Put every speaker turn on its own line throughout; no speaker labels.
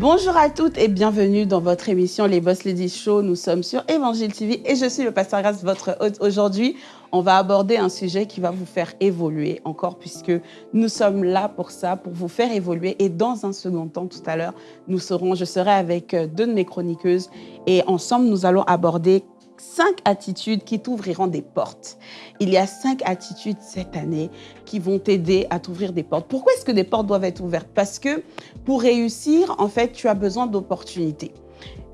Bonjour à toutes et bienvenue dans votre émission Les Boss Ladies Show. Nous sommes sur Évangile TV et je suis le pasteur Grace, votre hôte. Aujourd'hui, on va aborder un sujet qui va vous faire évoluer encore puisque nous sommes là pour ça, pour vous faire évoluer. Et dans un second temps, tout à l'heure, nous serons, je serai avec euh, deux de mes chroniqueuses et ensemble, nous allons aborder cinq attitudes qui t'ouvriront des portes. Il y a cinq attitudes cette année qui vont t'aider à t'ouvrir des portes. Pourquoi est-ce que des portes doivent être ouvertes? Parce que pour réussir, en fait, tu as besoin d'opportunités.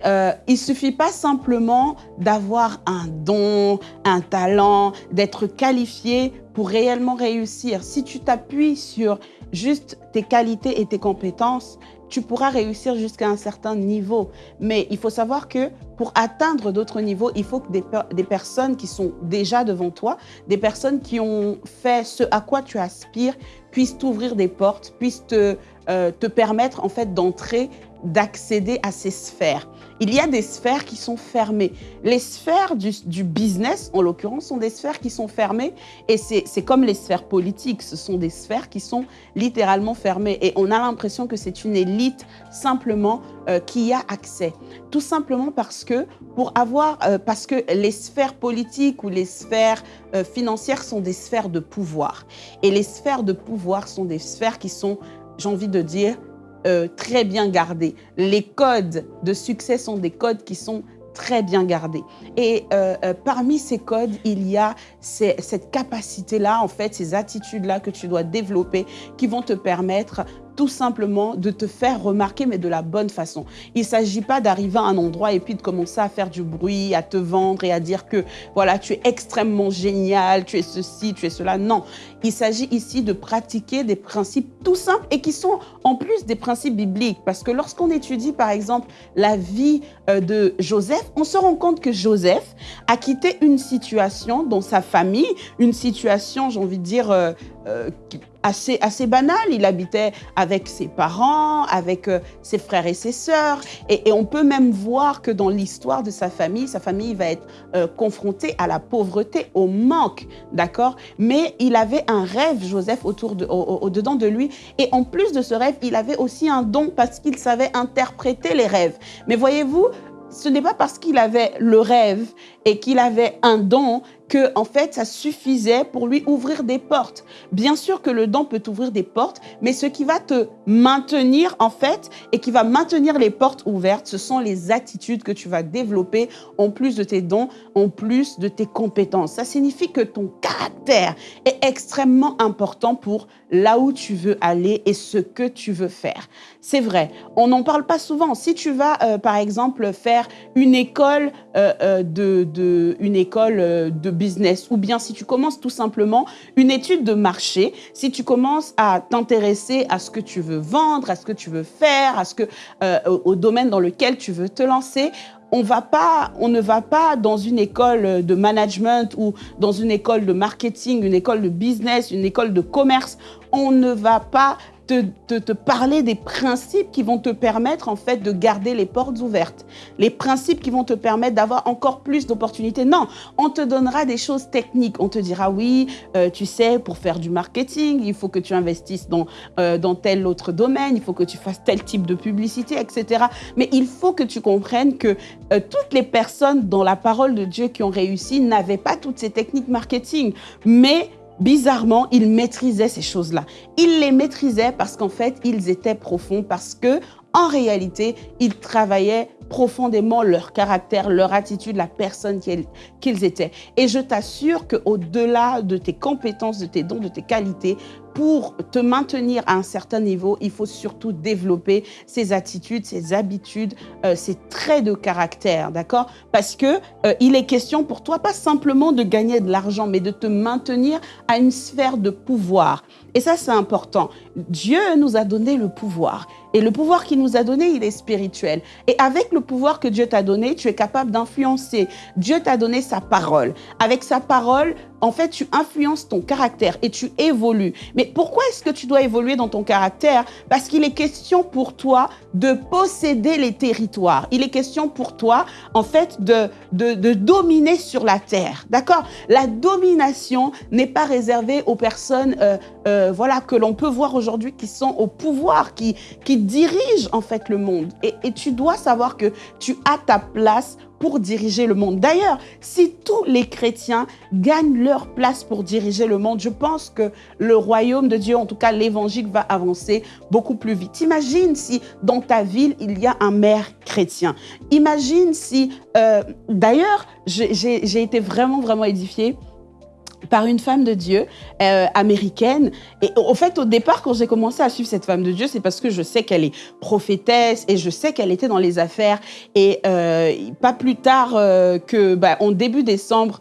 Euh, il suffit pas simplement d'avoir un don, un talent, d'être qualifié pour réellement réussir. Si tu t'appuies sur juste tes qualités et tes compétences, tu pourras réussir jusqu'à un certain niveau. Mais il faut savoir que pour atteindre d'autres niveaux, il faut que des, des, personnes qui sont déjà devant toi, des personnes qui ont fait ce à quoi tu aspires, puissent t'ouvrir des portes, puissent te, euh, te permettre en fait d'entrer d'accéder à ces sphères. Il y a des sphères qui sont fermées. Les sphères du, business, en l'occurrence, sont des sphères qui sont fermées et c'est comme les sphères politiques. Ce sont des sphères qui sont littéralement fermées et on a l'impression que c'est une élite simplement euh, qui y a accès. Tout simplement parce que pour avoir, euh, parce que les sphères politiques ou les sphères euh, financières sont des sphères de pouvoir et les sphères de pouvoir sont des sphères qui sont, j'ai envie de dire, euh, très bien gardés. Les codes de succès sont des codes qui sont très bien gardés. Et euh, euh, parmi ces codes, il y a cette capacité-là, en fait, ces attitudes-là que tu dois développer qui vont te permettre tout simplement de te faire remarquer, mais de la bonne façon. Il ne s'agit pas d'arriver à un endroit et puis de commencer à faire du bruit, à te vendre et à dire que voilà, tu es extrêmement génial, tu es ceci, tu es cela. Non, il s'agit ici de pratiquer des principes tout simples et qui sont en plus des principes bibliques. Parce que lorsqu'on étudie, par exemple, la vie euh, de Joseph, on se rend compte que Joseph a quitté une situation dans sa famille, une situation, j'ai envie de dire, euh, euh, assez, assez banal. Il habitait avec ses parents, avec euh, ses frères et ses sœurs. Et, on peut même voir que dans l'histoire de sa famille, sa famille va être euh, confrontée à la pauvreté, au manque, d'accord? Mais il avait un rêve, Joseph, autour de, au-dedans de lui. Et en plus de ce rêve, il avait aussi un don parce qu'il savait interpréter les rêves. Mais voyez-vous, ce n'est pas parce qu'il avait le rêve et qu'il avait un don que en fait ça suffisait pour lui ouvrir des portes. Bien sûr que le don peut ouvrir des portes, mais ce qui va te maintenir en fait et qui va maintenir les portes ouvertes, ce sont les attitudes que tu vas développer en plus de tes dons, en plus de tes compétences. Ça signifie que ton caractère est extrêmement important pour là où tu veux aller et ce que tu veux faire. C'est vrai, on n'en parle pas souvent. Si tu vas euh, par exemple faire une école euh, euh, de, de, une école de ou bien si tu commences tout simplement une étude de marché, si tu commences à t'intéresser à ce que tu veux vendre, à ce que tu veux faire, à ce que, euh, au, domaine dans lequel tu veux te lancer, on, va pas, on ne va pas dans une école de management ou dans une école de marketing, une école de business, une école de commerce. On ne va pas te, te, parler des principes qui vont te permettre en fait de garder les portes ouvertes, les principes qui vont te permettre d'avoir encore plus d'opportunités. Non, on te donnera des choses techniques. On te dira oui, euh, tu sais, pour faire du marketing, il faut que tu investisses dans, euh, dans tel autre domaine, il faut que tu fasses tel type de publicité, etc. Mais il faut que tu comprennes que euh, toutes les personnes dans la parole de Dieu qui ont réussi n'avaient pas toutes ces techniques marketing, mais bizarrement, ils maîtrisaient ces choses-là. Ils les maîtrisaient parce qu'en fait, ils étaient profonds, parce que en réalité, ils travaillaient profondément leur caractère, leur attitude, la personne qu'ils étaient. Et je t'assure qu'au-delà de tes compétences, de tes dons, de tes qualités, pour te maintenir à un certain niveau, il faut surtout développer ces attitudes, ces habitudes, euh, ces traits de caractère, d'accord? Parce que euh, il est question pour toi pas simplement de gagner de l'argent, mais de te maintenir à une sphère de pouvoir. Et ça, c'est important. Dieu nous a donné le pouvoir. Et le pouvoir qu'il nous a donné, il est spirituel. Et avec le pouvoir que Dieu t'a donné, tu es capable d'influencer. Dieu t'a donné sa parole. Avec sa parole, en fait, tu influences ton caractère et tu évolues. Mais pourquoi est-ce que tu dois évoluer dans ton caractère? Parce qu'il est question pour toi de posséder les territoires. Il est question pour toi, en fait, de, de, dominer sur la terre. D'accord? La domination n'est pas réservée aux personnes euh, euh, voilà, que l'on peut voir aujourd'hui qui sont au pouvoir, qui, qui dirigent en fait le monde. Et, et tu dois savoir que tu as ta place pour diriger le monde. D'ailleurs, si tous les chrétiens gagnent leur place pour diriger le monde, je pense que le royaume de Dieu, en tout cas l'évangile, va avancer beaucoup plus vite. Imagine si dans ta ville, il y a un maire chrétien. Imagine si, euh, d'ailleurs, j'ai été vraiment, vraiment édifiée par une femme de Dieu euh, américaine. Et au fait, au départ, quand j'ai commencé à suivre cette femme de Dieu, c'est parce que je sais qu'elle est prophétesse et je sais qu'elle était dans les affaires. Et euh, pas plus tard euh, que, bah, en début décembre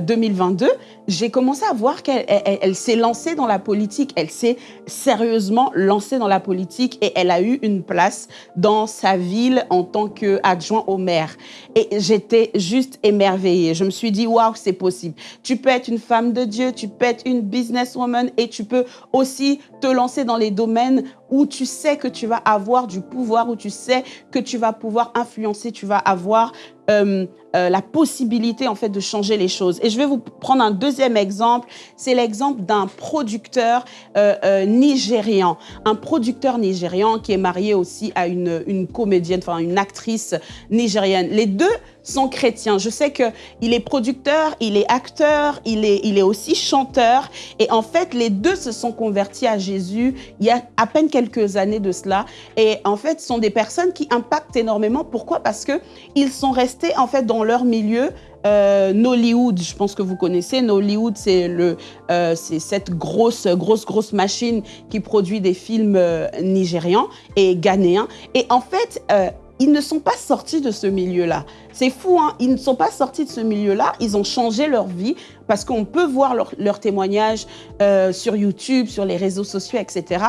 2022, j'ai commencé à voir qu'elle elle, s'est lancée dans la politique. Elle s'est sérieusement lancée dans la politique et elle a eu une place dans sa ville en tant qu'adjoint au maire. Et j'étais juste émerveillée. Je me suis dit, waouh, c'est possible. Tu peux être une femme de Dieu, tu peux être une businesswoman et tu peux aussi te lancer dans les domaines où tu sais que tu vas avoir du pouvoir, où tu sais que tu vas pouvoir influencer, tu vas avoir euh, euh, la possibilité en fait de changer les choses. Et je vais vous prendre un deuxième exemple. C'est l'exemple d'un producteur euh, nigérian, un producteur nigérian qui est marié aussi à une, une comédienne, enfin une actrice nigérienne. Les deux sont chrétiens. Je sais que il est producteur, il est acteur, il est, il est aussi chanteur. Et en fait, les deux se sont convertis à Jésus il y a à peine quelques années de cela. Et en fait, ce sont des personnes qui impactent énormément. Pourquoi? Parce que ils sont restés en fait dans leur milieu. Euh, Nollywood, je pense que vous connaissez. Nollywood, c'est le, euh, c'est cette grosse, grosse, grosse machine qui produit des films euh, nigérians et ghanéens. Et en fait, euh, ils ne sont pas sortis de ce milieu-là. C'est fou, hein. Ils ne sont pas sortis de ce milieu-là, ils ont changé leur vie parce qu'on peut voir leurs leur témoignages euh, sur YouTube, sur les réseaux sociaux, etc.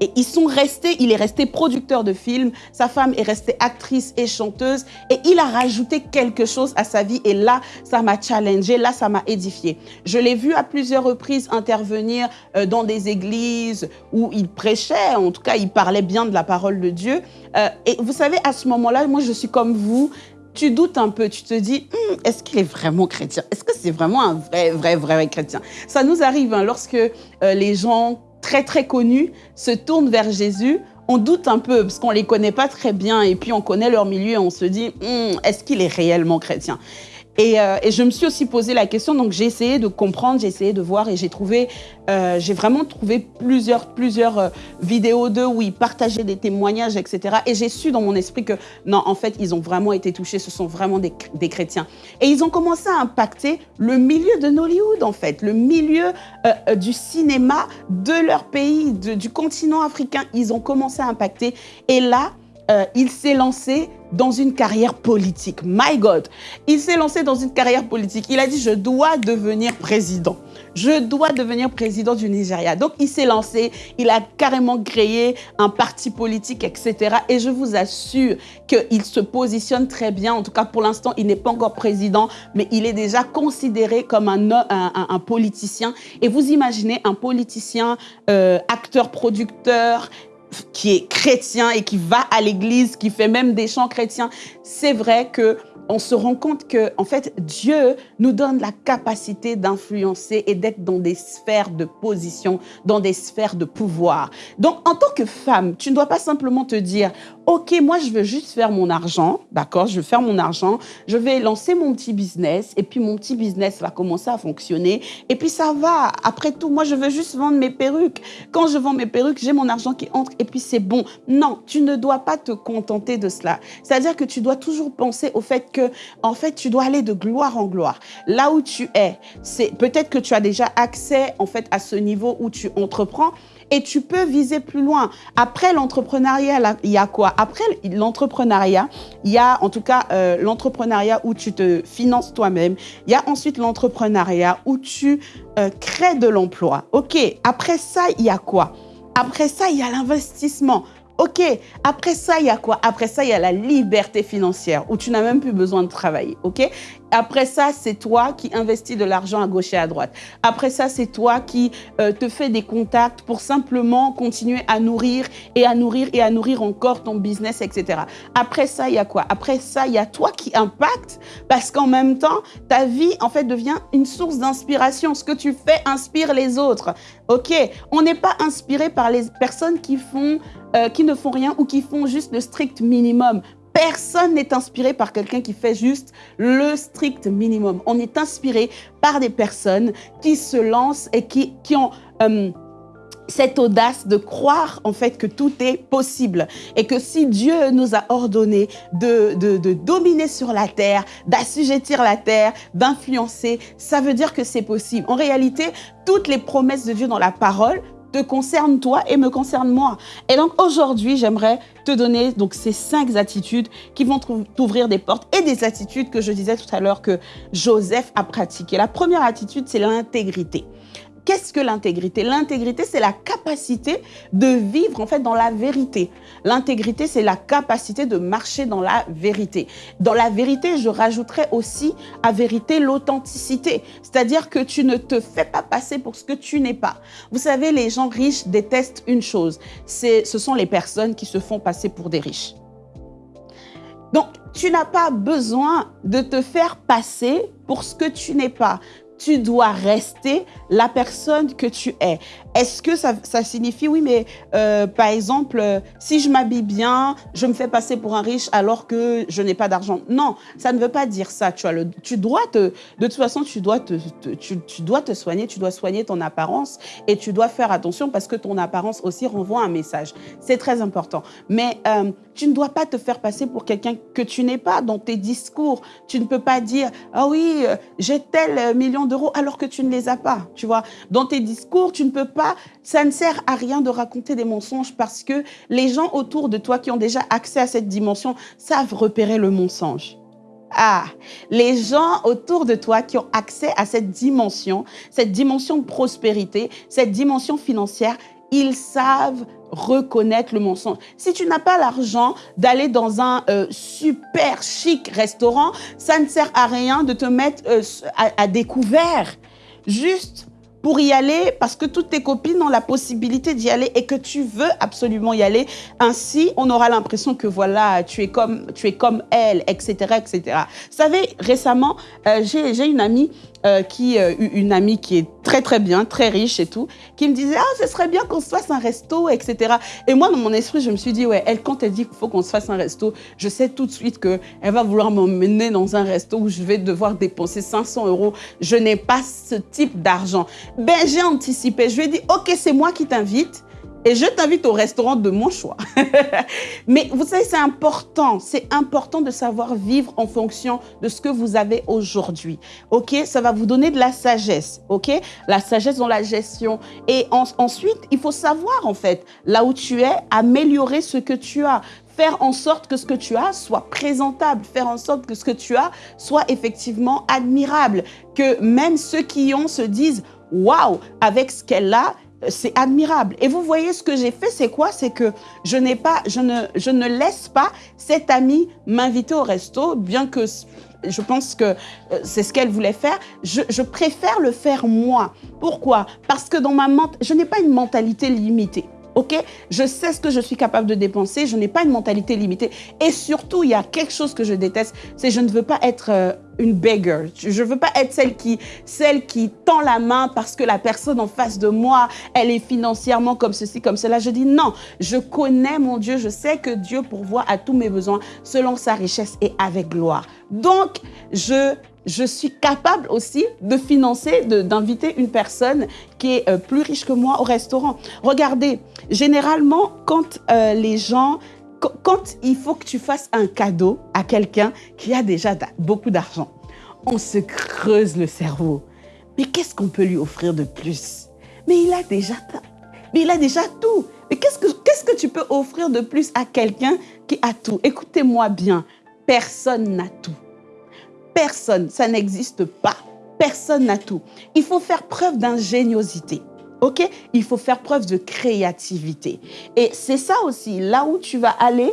Et ils sont restés, il est resté producteur de films, sa femme est restée actrice et chanteuse. Et il a rajouté quelque chose à sa vie. Et là, ça m'a challengé, là, ça m'a édifié. Je l'ai vu à plusieurs reprises intervenir euh, dans des églises où il prêchait, en tout cas, il parlait bien de la parole de Dieu. Euh, et vous savez, à ce moment-là, moi, je suis comme vous, tu doutes un peu, tu te dis, hum, est-ce qu'il est vraiment chrétien? Est-ce que c'est vraiment un vrai, vrai, vrai chrétien? Ça nous arrive hein, lorsque euh, les gens très, très connus se tournent vers Jésus. On doute un peu parce qu'on les connaît pas très bien et puis on connaît leur milieu et on se dit, hum, est-ce qu'il est réellement chrétien? Euh, et, je me suis aussi posé la question, donc j'ai essayé de comprendre, j'ai essayé de voir et j'ai trouvé, euh, j'ai vraiment trouvé plusieurs, plusieurs euh, vidéos d'eux où ils partageaient des témoignages, etc. Et j'ai su dans mon esprit que non, en fait, ils ont vraiment été touchés, ce sont vraiment des, des chrétiens. Et ils ont commencé à impacter le milieu de Nollywood, en fait, le milieu du cinéma de leur pays, du continent africain. Ils ont commencé à impacter. Et là, euh, il s'est lancé dans une carrière politique. My God, il s'est lancé dans une carrière politique. Il a dit, je dois devenir président. Je dois devenir président du Nigeria. Donc, il s'est lancé, il a carrément créé un parti politique, etc. Et je vous assure qu'il se positionne très bien. En tout cas, pour l'instant, il n'est pas encore président, mais il est déjà considéré comme un, un, politicien. Et vous imaginez un politicien, euh, acteur, producteur, qui est chrétien et qui va à l'église, qui fait même des chants chrétiens, c'est vrai que on se rend compte que, en fait, Dieu nous donne la capacité d'influencer et d'être dans des sphères de position, dans des sphères de pouvoir. Donc, en tant que femme, tu ne dois pas simplement te dire, OK, moi, je veux juste faire mon argent, d'accord Je veux faire mon argent, je vais lancer mon petit business et puis mon petit business va commencer à fonctionner et puis ça va. Après tout, moi, je veux juste vendre mes perruques. Quand je vends mes perruques, j'ai mon argent qui entre et puis c'est bon. Non, tu ne dois pas te contenter de cela. C'est-à-dire que tu dois toujours penser au fait que, en fait, tu dois aller de gloire en gloire. Là où tu es, c'est peut-être que tu as déjà accès, en fait, à ce niveau où tu entreprends, et tu peux viser plus loin. Après l'entrepreneuriat, il y a quoi? Après l'entrepreneuriat, il y a en tout cas euh, l'entrepreneuriat où tu te finances toi-même. Il y a ensuite l'entrepreneuriat où tu euh, crées de l'emploi. OK, après ça, il y a quoi? Après ça, il y a l'investissement. Ok, après ça, il y a quoi? Après ça, il y a la liberté financière où tu n'as même plus besoin de travailler. Ok? Après ça, c'est toi qui investis de l'argent à gauche et à droite. Après ça, c'est toi qui euh, te fais des contacts pour simplement continuer à nourrir et à nourrir et à nourrir encore ton business, etc. Après ça, il y a quoi? Après ça, il y a toi qui impacte parce qu'en même temps, ta vie, en fait, devient une source d'inspiration. Ce que tu fais inspire les autres. OK? On n'est pas inspiré par les personnes qui font euh, qui ne font rien ou qui font juste le strict minimum. Personne n'est inspiré par quelqu'un qui fait juste le strict minimum. On est inspiré par des personnes qui se lancent et qui, qui ont... Euh, cette audace de croire en fait que tout est possible et que si Dieu nous a ordonné de, de, de dominer sur la terre, d'assujettir la terre, d'influencer, ça veut dire que c'est possible. En réalité, toutes les promesses de Dieu dans la parole te concerne toi et me concerne moi. Et donc aujourd'hui, j'aimerais te donner donc ces cinq attitudes qui vont t'ouvrir des portes et des attitudes que je disais tout à l'heure que Joseph a pratiquées. La première attitude, c'est l'intégrité. Qu'est-ce que l'intégrité? L'intégrité, c'est la capacité de vivre en fait dans la vérité. L'intégrité, c'est la capacité de marcher dans la vérité. Dans la vérité, je rajouterais aussi à vérité l'authenticité. C'est-à-dire que tu ne te fais pas passer pour ce que tu n'es pas. Vous savez, les gens riches détestent une chose. Ce sont les personnes qui se font passer pour des riches. Donc, tu n'as pas besoin de te faire passer pour ce que tu n'es pas tu dois rester la personne que tu es. Est-ce que ça, signifie, oui, mais euh, par exemple, euh, si je m'habille bien, je me fais passer pour un riche alors que je n'ai pas d'argent? Non, ça ne veut pas dire ça. Tu, dois te, de toute façon, tu dois te, tu, dois te soigner, tu dois soigner ton apparence et tu dois faire attention parce que ton apparence aussi renvoie un message. C'est très important. Mais euh, tu ne dois pas te faire passer pour quelqu'un que tu n'es pas dans tes discours. Tu ne peux pas dire, ah oui, j'ai tel million d'euros alors que tu ne les as pas. Tu vois, dans tes discours, tu ne peux pas ça ne sert à rien de raconter des mensonges parce que les gens autour de toi qui ont déjà accès à cette dimension savent repérer le mensonge. Ah, les gens autour de toi qui ont accès à cette dimension, cette dimension de prospérité, cette dimension financière, ils savent reconnaître le mensonge. Si tu n'as pas l'argent d'aller dans un euh, super chic restaurant, ça ne sert à rien de te mettre euh, à découvert. Juste pour y aller parce que toutes tes copines ont la possibilité d'y aller et que tu veux absolument y aller. Ainsi, on aura l'impression que voilà, tu es comme, tu es comme elle, etc., etc. Vous savez, récemment, euh, j'ai une amie euh, qui, euh, une amie qui est très très bien, très riche et tout, qui me disait ah ce serait bien qu'on se fasse un resto, etc. Et moi dans mon esprit je me suis dit ouais elle quand elle dit qu'il faut qu'on se fasse un resto, je sais tout de suite que elle va vouloir m'emmener dans un resto où je vais devoir dépenser 500 euros. Je n'ai pas ce type d'argent. Ben j'ai anticipé, je lui ai dit ok c'est moi qui t'invite et je t'invite au restaurant de mon choix. Mais vous savez, c'est important. C'est important de savoir vivre en fonction de ce que vous avez aujourd'hui. OK? Ça va vous donner de la sagesse. OK? La sagesse dans la gestion. Et ensuite, il faut savoir, en fait, là où tu es, améliorer ce que tu as faire en sorte que ce que tu as soit présentable, faire en sorte que ce que tu as soit effectivement admirable, que même ceux qui ont se disent « Waouh, avec ce qu'elle a, c'est admirable. Et vous voyez, ce que j'ai fait, c'est quoi? C'est que je, n'ai pas, je, ne, je ne laisse pas cette amie m'inviter au resto, bien que je pense que euh, c'est ce qu'elle voulait faire. Je, je, préfère le faire moi. Pourquoi? Parce que dans ma je n'ai pas une mentalité limitée. OK Je sais ce que je suis capable de dépenser, je n'ai pas une mentalité limitée. Et surtout, il y a quelque chose que je déteste, c'est je ne veux pas être euh, une beggar. Je ne veux pas être celle qui, celle qui tend la main parce que la personne en face de moi, elle est financièrement comme ceci, comme cela. Je dis non, je connais mon Dieu, je sais que Dieu pourvoit à tous mes besoins selon sa richesse et avec gloire. Donc, je je suis capable aussi de financer, d'inviter une personne qui est euh, plus riche que moi au restaurant. Regardez, généralement, quand euh, les gens quand il faut que tu fasses un cadeau à quelqu'un qui a déjà beaucoup d'argent, on se creuse le cerveau. Mais qu'est-ce qu'on peut lui offrir de plus? Mais il a déjà mais il a déjà tout. Mais qu'est-ce que, qu'est-ce que tu peux offrir de plus à quelqu'un qui a tout? Écoutez-moi bien, personne n'a tout. Personne, ça n'existe pas. Personne n'a tout. Il faut faire preuve d'ingéniosité. OK? Il faut faire preuve de créativité. Et c'est ça aussi, là où tu vas aller,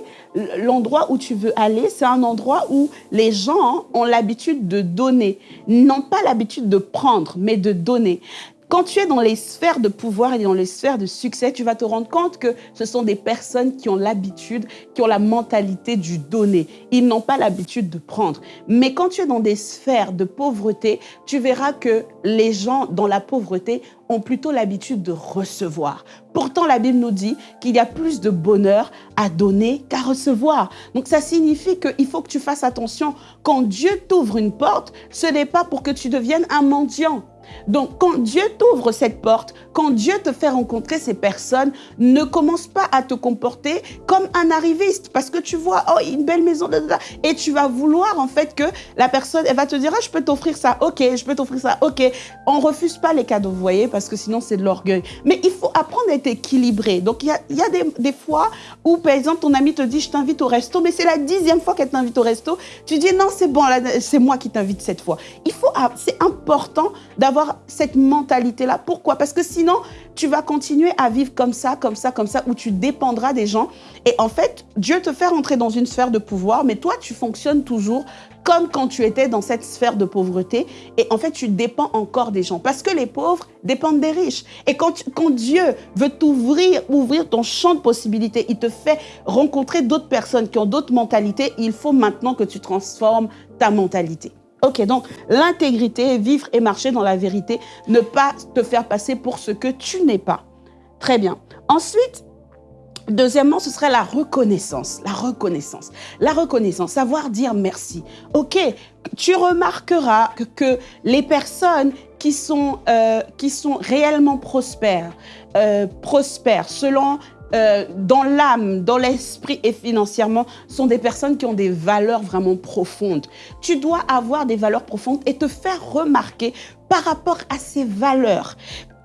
l'endroit où tu veux aller, c'est un endroit où les gens ont l'habitude de donner. N'ont pas l'habitude de prendre, mais de donner. Quand tu es dans les sphères de pouvoir et dans les sphères de succès, tu vas te rendre compte que ce sont des personnes qui ont l'habitude, qui ont la mentalité du donner. Ils n'ont pas l'habitude de prendre. Mais quand tu es dans des sphères de pauvreté, tu verras que les gens dans la pauvreté ont plutôt l'habitude de recevoir. Pourtant, la Bible nous dit qu'il y a plus de bonheur à donner qu'à recevoir. Donc, ça signifie qu'il faut que tu fasses attention. Quand Dieu t'ouvre une porte, ce n'est pas pour que tu deviennes un mendiant. Donc, quand Dieu t'ouvre cette porte, quand Dieu te fait rencontrer ces personnes, ne commence pas à te comporter comme un arriviste parce que tu vois, oh, une belle maison, et tu vas vouloir en fait que la personne, elle va te dire, ah, je peux t'offrir ça, ok, je peux t'offrir ça, ok. On refuse pas les cadeaux, vous voyez, parce que sinon c'est de l'orgueil. Mais il faut apprendre à être équilibré. Donc, il y a, des, fois où, par exemple, ton ami te dit, je t'invite au resto, mais c'est la dixième fois qu'elle t'invite au resto. Tu dis, non, c'est bon, c'est moi qui t'invite cette fois. Il faut, c'est important d'avoir cette mentalité-là. Pourquoi? Parce que sinon, tu vas continuer à vivre comme ça, comme ça, comme ça, où tu dépendras des gens. Et en fait, Dieu te fait rentrer dans une sphère de pouvoir, mais toi, tu fonctionnes toujours comme quand tu étais dans cette sphère de pauvreté. Et en fait, tu dépends encore des gens. Parce que les pauvres dépendent des riches. Et quand, quand Dieu veut t'ouvrir, ouvrir ton champ de possibilités, il te fait rencontrer d'autres personnes qui ont d'autres mentalités, il faut maintenant que tu transformes ta mentalité. Ok, donc l'intégrité, vivre et marcher dans la vérité, ne pas te faire passer pour ce que tu n'es pas. Très bien. Ensuite, Deuxièmement, ce serait la reconnaissance. La reconnaissance. La reconnaissance, savoir dire merci. Ok, tu remarqueras que, les personnes qui sont, euh, qui sont réellement prospères, euh, prospères selon euh, dans l'âme, dans l'esprit et financièrement, sont des personnes qui ont des valeurs vraiment profondes. Tu dois avoir des valeurs profondes et te faire remarquer par rapport à ces valeurs.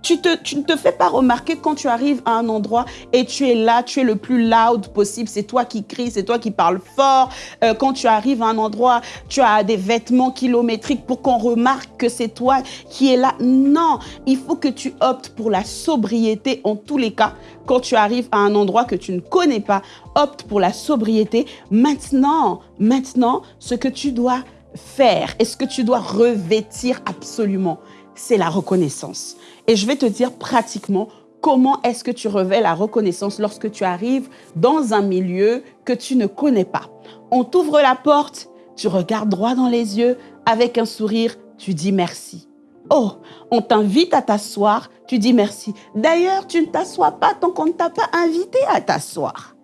Tu, ne te fais pas remarquer quand tu arrives à un endroit et tu es là, tu es le plus loud possible. C'est toi qui cries, c'est toi qui parles fort. Euh, quand tu arrives à un endroit, tu as des vêtements kilométriques pour qu'on remarque que c'est toi qui es là. Non, il faut que tu optes pour la sobriété en tous les cas. Quand tu arrives à un endroit que tu ne connais pas, opte pour la sobriété. Maintenant, maintenant, ce que tu dois faire et ce que tu dois revêtir absolument, c'est la reconnaissance. Et je vais te dire pratiquement comment est-ce que tu revêts la reconnaissance lorsque tu arrives dans un milieu que tu ne connais pas. On t'ouvre la porte, tu regardes droit dans les yeux, avec un sourire, tu dis merci. Oh, on t'invite à t'asseoir, tu dis merci. D'ailleurs, tu ne t'assois pas tant qu'on ne t'a pas invité à t'asseoir.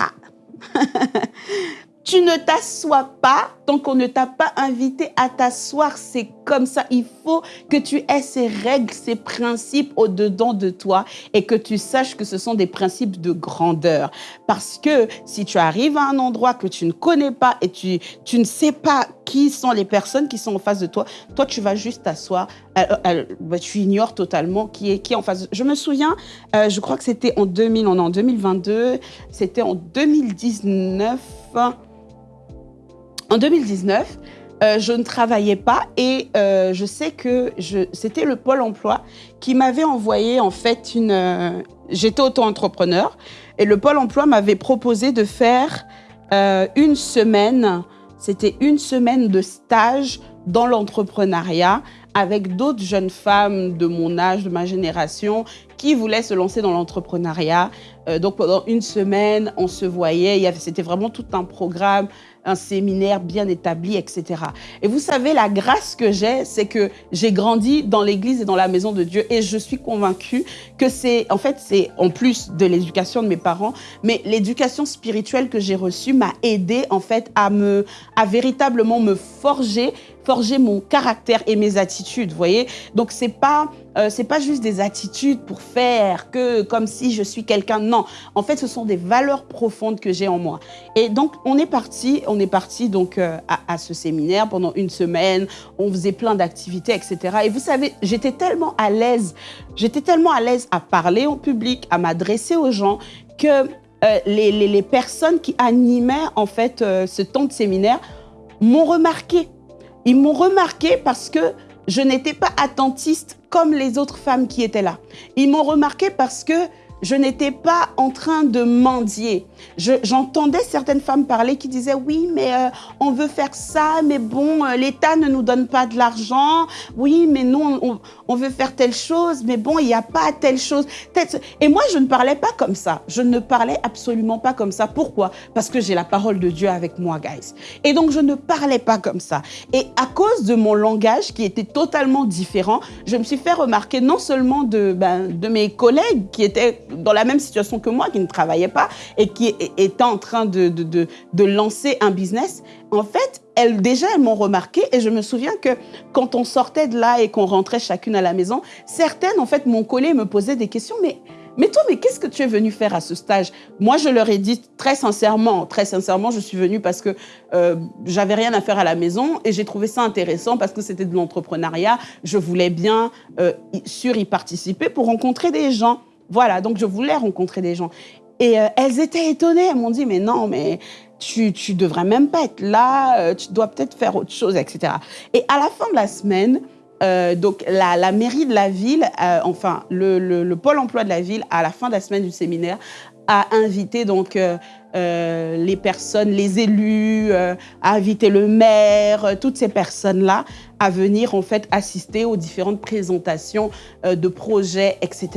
Ha Tu ne t'assois pas tant qu'on ne t'a pas invité à t'asseoir. C'est comme ça. Il faut que tu aies ces règles, ces principes au-dedans de toi et que tu saches que ce sont des principes de grandeur. Parce que si tu arrives à un endroit que tu ne connais pas et tu, tu ne sais pas qui sont les personnes qui sont en face de toi, toi, tu vas juste t'asseoir. Euh, bah, tu ignores totalement qui est qui en face. Je me souviens, euh, je crois que c'était en 2000, on est en 2022, c'était en 2019. En 2019, euh, je ne travaillais pas et euh, je sais que c'était le Pôle emploi qui m'avait envoyé en fait une... Euh, j'étais auto-entrepreneur et le Pôle emploi m'avait proposé de faire une semaine, c'était une semaine de stage dans l'entrepreneuriat avec d'autres jeunes femmes de mon âge, de ma génération, qui voulaient se lancer dans l'entrepreneuriat. donc pendant une semaine, on se voyait, c'était vraiment tout un programme un séminaire bien établi, etc. Et vous savez, la grâce que j'ai, c'est que j'ai grandi dans l'église et dans la maison de Dieu et je suis convaincue que c'est, en fait, c'est en plus de l'éducation de mes parents, mais l'éducation spirituelle que j'ai reçue m'a aidé, en fait, à me, à véritablement me forger forger mon caractère et mes attitudes, vous voyez Donc, c'est pas, euh, c'est pas juste des attitudes pour faire que comme si je suis quelqu'un. Non, en fait, ce sont des valeurs profondes que j'ai en moi. Et donc, on est parti, on est parti donc euh, à, à, ce séminaire pendant une semaine. On faisait plein d'activités, etc. Et vous savez, j'étais tellement à l'aise, j'étais tellement à l'aise à parler en public, à m'adresser aux gens que euh, les, les, les, personnes qui animaient en fait ce temps de séminaire m'ont remarqué ils m'ont remarqué parce que je n'étais pas attentiste comme les autres femmes qui étaient là. Ils m'ont remarqué parce que je n'étais pas en train de mendier. J'entendais certaines femmes parler qui disaient oui, mais euh, on veut faire ça, mais bon, euh, l'État ne nous donne pas de l'argent. Oui, mais nous, on, veut faire telle chose, mais bon, il n'y a pas telle chose. Et moi, je ne parlais pas comme ça. Je ne parlais absolument pas comme ça. Pourquoi? Parce que j'ai la parole de Dieu avec moi, guys. Et donc, je ne parlais pas comme ça. Et à cause de mon langage qui était totalement différent, je me suis fait remarquer non seulement de, ben, de mes collègues qui étaient dans la même situation que moi, qui ne travaillait pas et qui était en train de, de, de, lancer un business, en fait, elles, déjà, elles m'ont remarqué et je me souviens que quand on sortait de là et qu'on rentrait chacune à la maison, certaines, en fait, m'ont collé et me posaient des questions, mais mais toi, mais qu'est-ce que tu es venu faire à ce stage? Moi, je leur ai dit très sincèrement, très sincèrement, je suis venue parce que euh, j'avais rien à faire à la maison et j'ai trouvé ça intéressant parce que c'était de l'entrepreneuriat. Je voulais bien euh, sur y participer pour rencontrer des gens. Voilà, donc je voulais rencontrer des gens. Et euh, elles étaient étonnées, elles m'ont dit, mais non, mais tu, tu devrais même pas être là, euh, tu dois peut-être faire autre chose, etc. Et à la fin de la semaine, euh, donc la, la, mairie de la ville, enfin le, le, le, pôle emploi de la ville, à la fin de la semaine du séminaire, a invité donc les personnes, les élus, a invité le maire, toutes ces personnes-là à venir en fait assister aux différentes présentations euh, de projets, etc.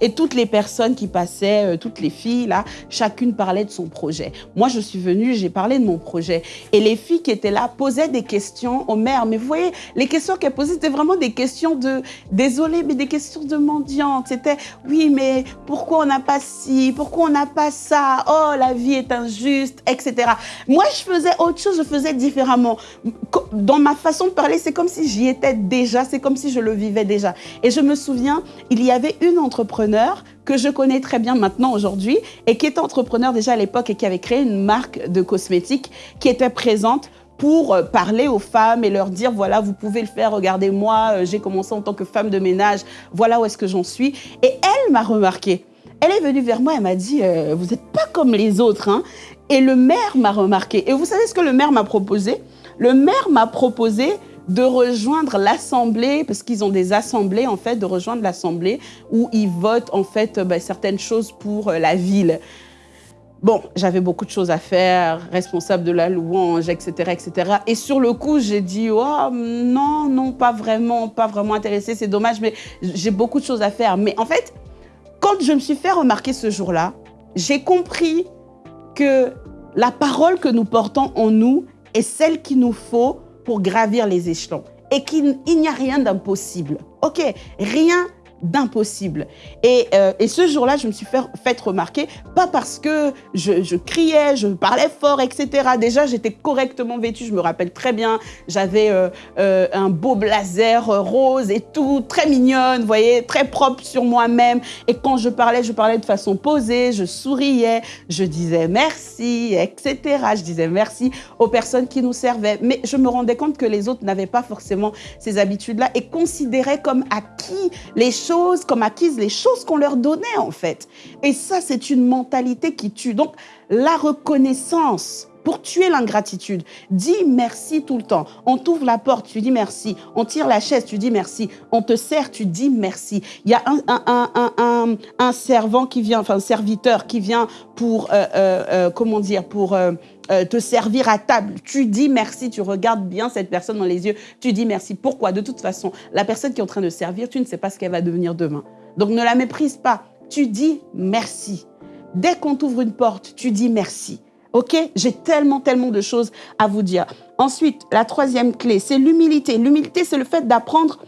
Et toutes les personnes qui passaient, euh, toutes les filles là, chacune parlait de son projet. Moi, je suis venue, j'ai parlé de mon projet. Et les filles qui étaient là posaient des questions au maire. Mais vous voyez, les questions qu'elles posaient, c'était vraiment des questions de, désolé, mais des questions de mendiantes. C'était, oui, mais pourquoi on n'a pas ci, pourquoi on n'a pas ça, oh, la vie est injuste, etc. Moi, je faisais autre chose, je faisais différemment. Dans ma façon de parler, c'est comme si j'y étais déjà, c'est comme si je le vivais déjà. Et je me souviens, il y avait une entrepreneur que je connais très bien maintenant aujourd'hui et qui était entrepreneur déjà à l'époque et qui avait créé une marque de cosmétiques qui était présente pour euh, parler aux femmes et leur dire, voilà, vous pouvez le faire, regardez-moi, euh, j'ai commencé en tant que femme de ménage, voilà où est-ce que j'en suis. Et elle m'a remarqué. Elle est venue vers moi, elle m'a dit, euh, vous n'êtes pas comme les autres. Hein. Et le maire m'a remarqué. Et vous savez ce que le maire m'a proposé? Le maire m'a proposé de rejoindre l'Assemblée, parce qu'ils ont des assemblées, en fait, de rejoindre l'Assemblée où ils votent, en fait, ben, certaines choses pour euh, la ville. Bon, j'avais beaucoup de choses à faire, responsable de la louange, etc., etc. Et sur le coup, j'ai dit, oh, non, non, pas vraiment, pas vraiment intéressé, c'est dommage, mais j'ai beaucoup de choses à faire. Mais en fait, quand je me suis fait remarquer ce jour-là, j'ai compris que la parole que nous portons en nous est celle qu'il nous faut pour gravir les échelons et qu'il n'y a rien d'impossible. OK, rien d'impossible. Et, euh, et, ce jour-là, je me suis fait, fait, remarquer, pas parce que je, criais, je parlais fort, etc. Déjà, j'étais correctement vêtue, je me rappelle très bien. J'avais euh, euh, un beau blazer rose et tout, très mignonne, vous voyez, très propre sur moi-même. Et quand je parlais, je parlais de façon posée, je souriais, je disais merci, etc. Je disais merci aux personnes qui nous servaient. Mais je me rendais compte que les autres n'avaient pas forcément ces habitudes-là et considéraient comme acquis les choses comme acquises, les choses qu'on leur donnait en fait. Et ça, c'est une mentalité qui tue. Donc, la reconnaissance pour tuer l'ingratitude. Dis merci tout le temps. On t'ouvre la porte, tu dis merci. On tire la chaise, tu dis merci. On te sert, tu dis merci. Il y a un, un, un, un servant qui vient, enfin serviteur qui vient pour, euh, euh, euh comment dire, pour te servir à table. Tu dis merci, tu regardes bien cette personne dans les yeux, tu dis merci. Pourquoi? De toute façon, la personne qui est en train de servir, tu ne sais pas ce qu'elle va devenir demain. Donc ne la méprise pas. Tu dis merci. Dès qu'on t'ouvre une porte, tu dis merci. OK J'ai tellement, tellement de choses à vous dire. Ensuite, la troisième clé, c'est l'humilité. L'humilité, c'est le fait d'apprendre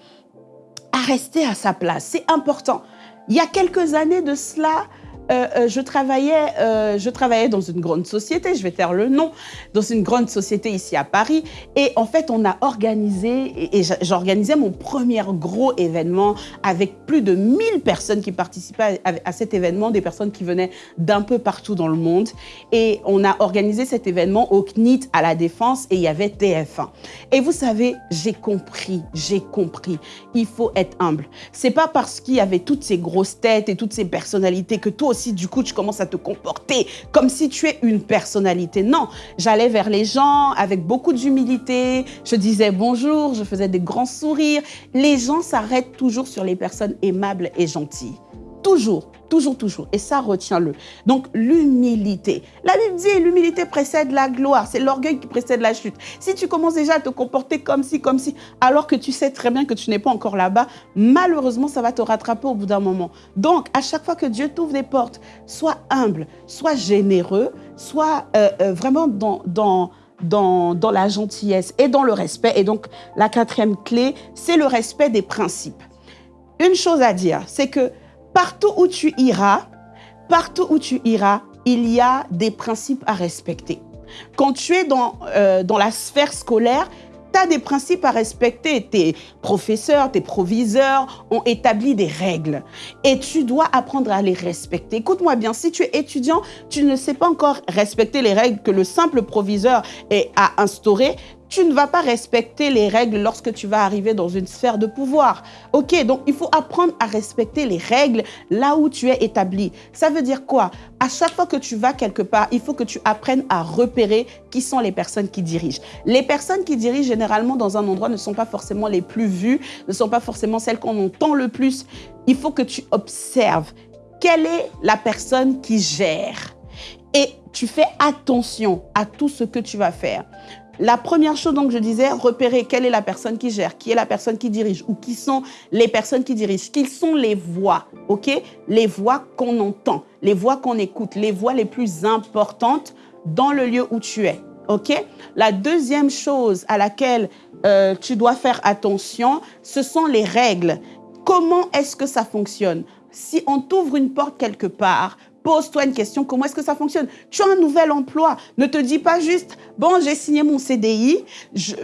à rester à sa place. C'est important. Il y a quelques années de cela, euh, euh, je, travaillais, euh, je travaillais dans une grande société, je vais taire le nom, dans une grande société ici à Paris. Et en fait, on a organisé, et, j'organisais mon premier gros événement avec plus de 1000 personnes qui participaient à, à cet événement, des personnes qui venaient d'un peu partout dans le monde. Et on a organisé cet événement au CNIT à la Défense et il y avait TF1. Et vous savez, j'ai compris, j'ai compris, il faut être humble. C'est pas parce qu'il y avait toutes ces grosses têtes et toutes ces personnalités que toi aussi, du coup, tu commences à te comporter comme si tu es une personnalité. Non, j'allais vers les gens avec beaucoup d'humilité, je disais bonjour, je faisais des grands sourires. Les gens s'arrêtent toujours sur les personnes aimables et gentilles. Toujours, toujours, toujours. Et ça, retiens-le. Donc, l'humilité. La Bible dit, l'humilité précède la gloire. C'est l'orgueil qui précède la chute. Si tu commences déjà à te comporter comme si, comme si, alors que tu sais très bien que tu n'es pas encore là-bas, malheureusement, ça va te rattraper au bout d'un moment. Donc, à chaque fois que Dieu t'ouvre des portes, sois humble, sois généreux, sois euh, euh, vraiment dans... dans dans, dans, la gentillesse et dans le respect. Et donc, la quatrième clé, c'est le respect des principes. Une chose à dire, c'est que Partout où tu iras, partout où tu iras, il y a des principes à respecter. Quand tu es dans, euh, dans la sphère scolaire, tu as des principes à respecter. Tes professeurs, tes proviseurs ont établi des règles et tu dois apprendre à les respecter. Écoute-moi bien, si tu es étudiant, tu ne sais pas encore respecter les règles que le simple proviseur a instaurées, tu ne vas pas respecter les règles lorsque tu vas arriver dans une sphère de pouvoir. Ok, donc il faut apprendre à respecter les règles là où tu es établi. Ça veut dire quoi? À chaque fois que tu vas quelque part, il faut que tu apprennes à repérer qui sont les personnes qui dirigent. Les personnes qui dirigent généralement dans un endroit ne sont pas forcément les plus vues, ne sont pas forcément celles qu'on entend le plus. Il faut que tu observes quelle est la personne qui gère. Et tu fais attention à tout ce que tu vas faire. La première chose, donc, je disais, repérer quelle est la personne qui gère, qui est la personne qui dirige ou qui sont les personnes qui dirigent, quelles sont les voix, ok? Les voix qu'on entend, les voix qu'on écoute, les voix les plus importantes dans le lieu où tu es, ok? La deuxième chose à laquelle euh, tu dois faire attention, ce sont les règles. Comment est-ce que ça fonctionne? Si on t'ouvre une porte quelque part, Pose-toi une question, comment est-ce que ça fonctionne? Tu as un nouvel emploi. Ne te dis pas juste, bon, j'ai signé mon CDI.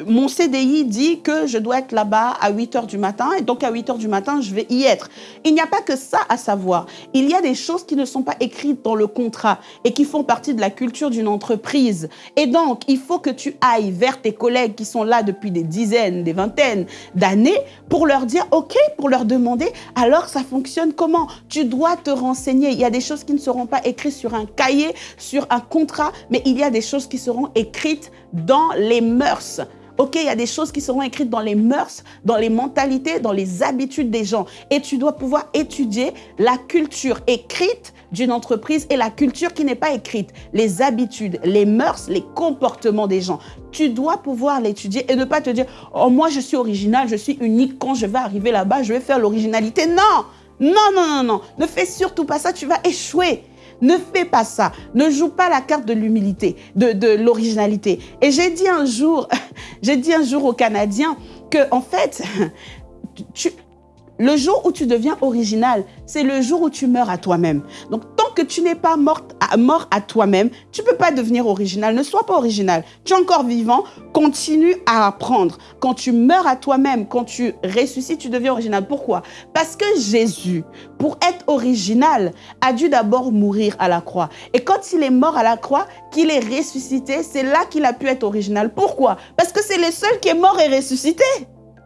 mon CDI dit que je dois être là-bas à 8 heures du matin et donc à 8 heures du matin, je vais y être. Il n'y a pas que ça à savoir. Il y a des choses qui ne sont pas écrites dans le contrat et qui font partie de la culture d'une entreprise. Et donc, il faut que tu ailles vers tes collègues qui sont là depuis des dizaines, des vingtaines d'années pour leur dire, OK, pour leur demander, alors ça fonctionne comment? Tu dois te renseigner. Il y a des choses qui ne sont seront pas écrits sur un cahier, sur un contrat, mais il y a des choses qui seront écrites dans les mœurs. OK, il y a des choses qui seront écrites dans les mœurs, dans les mentalités, dans les habitudes des gens. Et tu dois pouvoir étudier la culture écrite d'une entreprise et la culture qui n'est pas écrite, les habitudes, les mœurs, les comportements des gens. Tu dois pouvoir l'étudier et ne pas te dire « Oh, moi, je suis original, je suis unique. Quand je vais arriver là-bas, je vais faire l'originalité. » Non non, non, non, non. Ne fais surtout pas ça, tu vas échouer. Ne fais pas ça. Ne joue pas la carte de l'humilité, de, de l'originalité. Et j'ai dit un jour, j'ai dit un jour aux Canadiens que, en fait, tu, le jour où tu deviens original, c'est le jour où tu meurs à toi-même. Donc, tant que tu n'es pas morte mort à toi-même, tu ne peux pas devenir original. Ne sois pas original. Tu es encore vivant, continue à apprendre. Quand tu meurs à toi-même, quand tu ressuscites, tu deviens original. Pourquoi? Parce que Jésus, pour être original, a dû d'abord mourir à la croix. Et quand il est mort à la croix, qu'il est ressuscité, c'est là qu'il a pu être original. Pourquoi? Parce que c'est le seul qui est mort et ressuscité.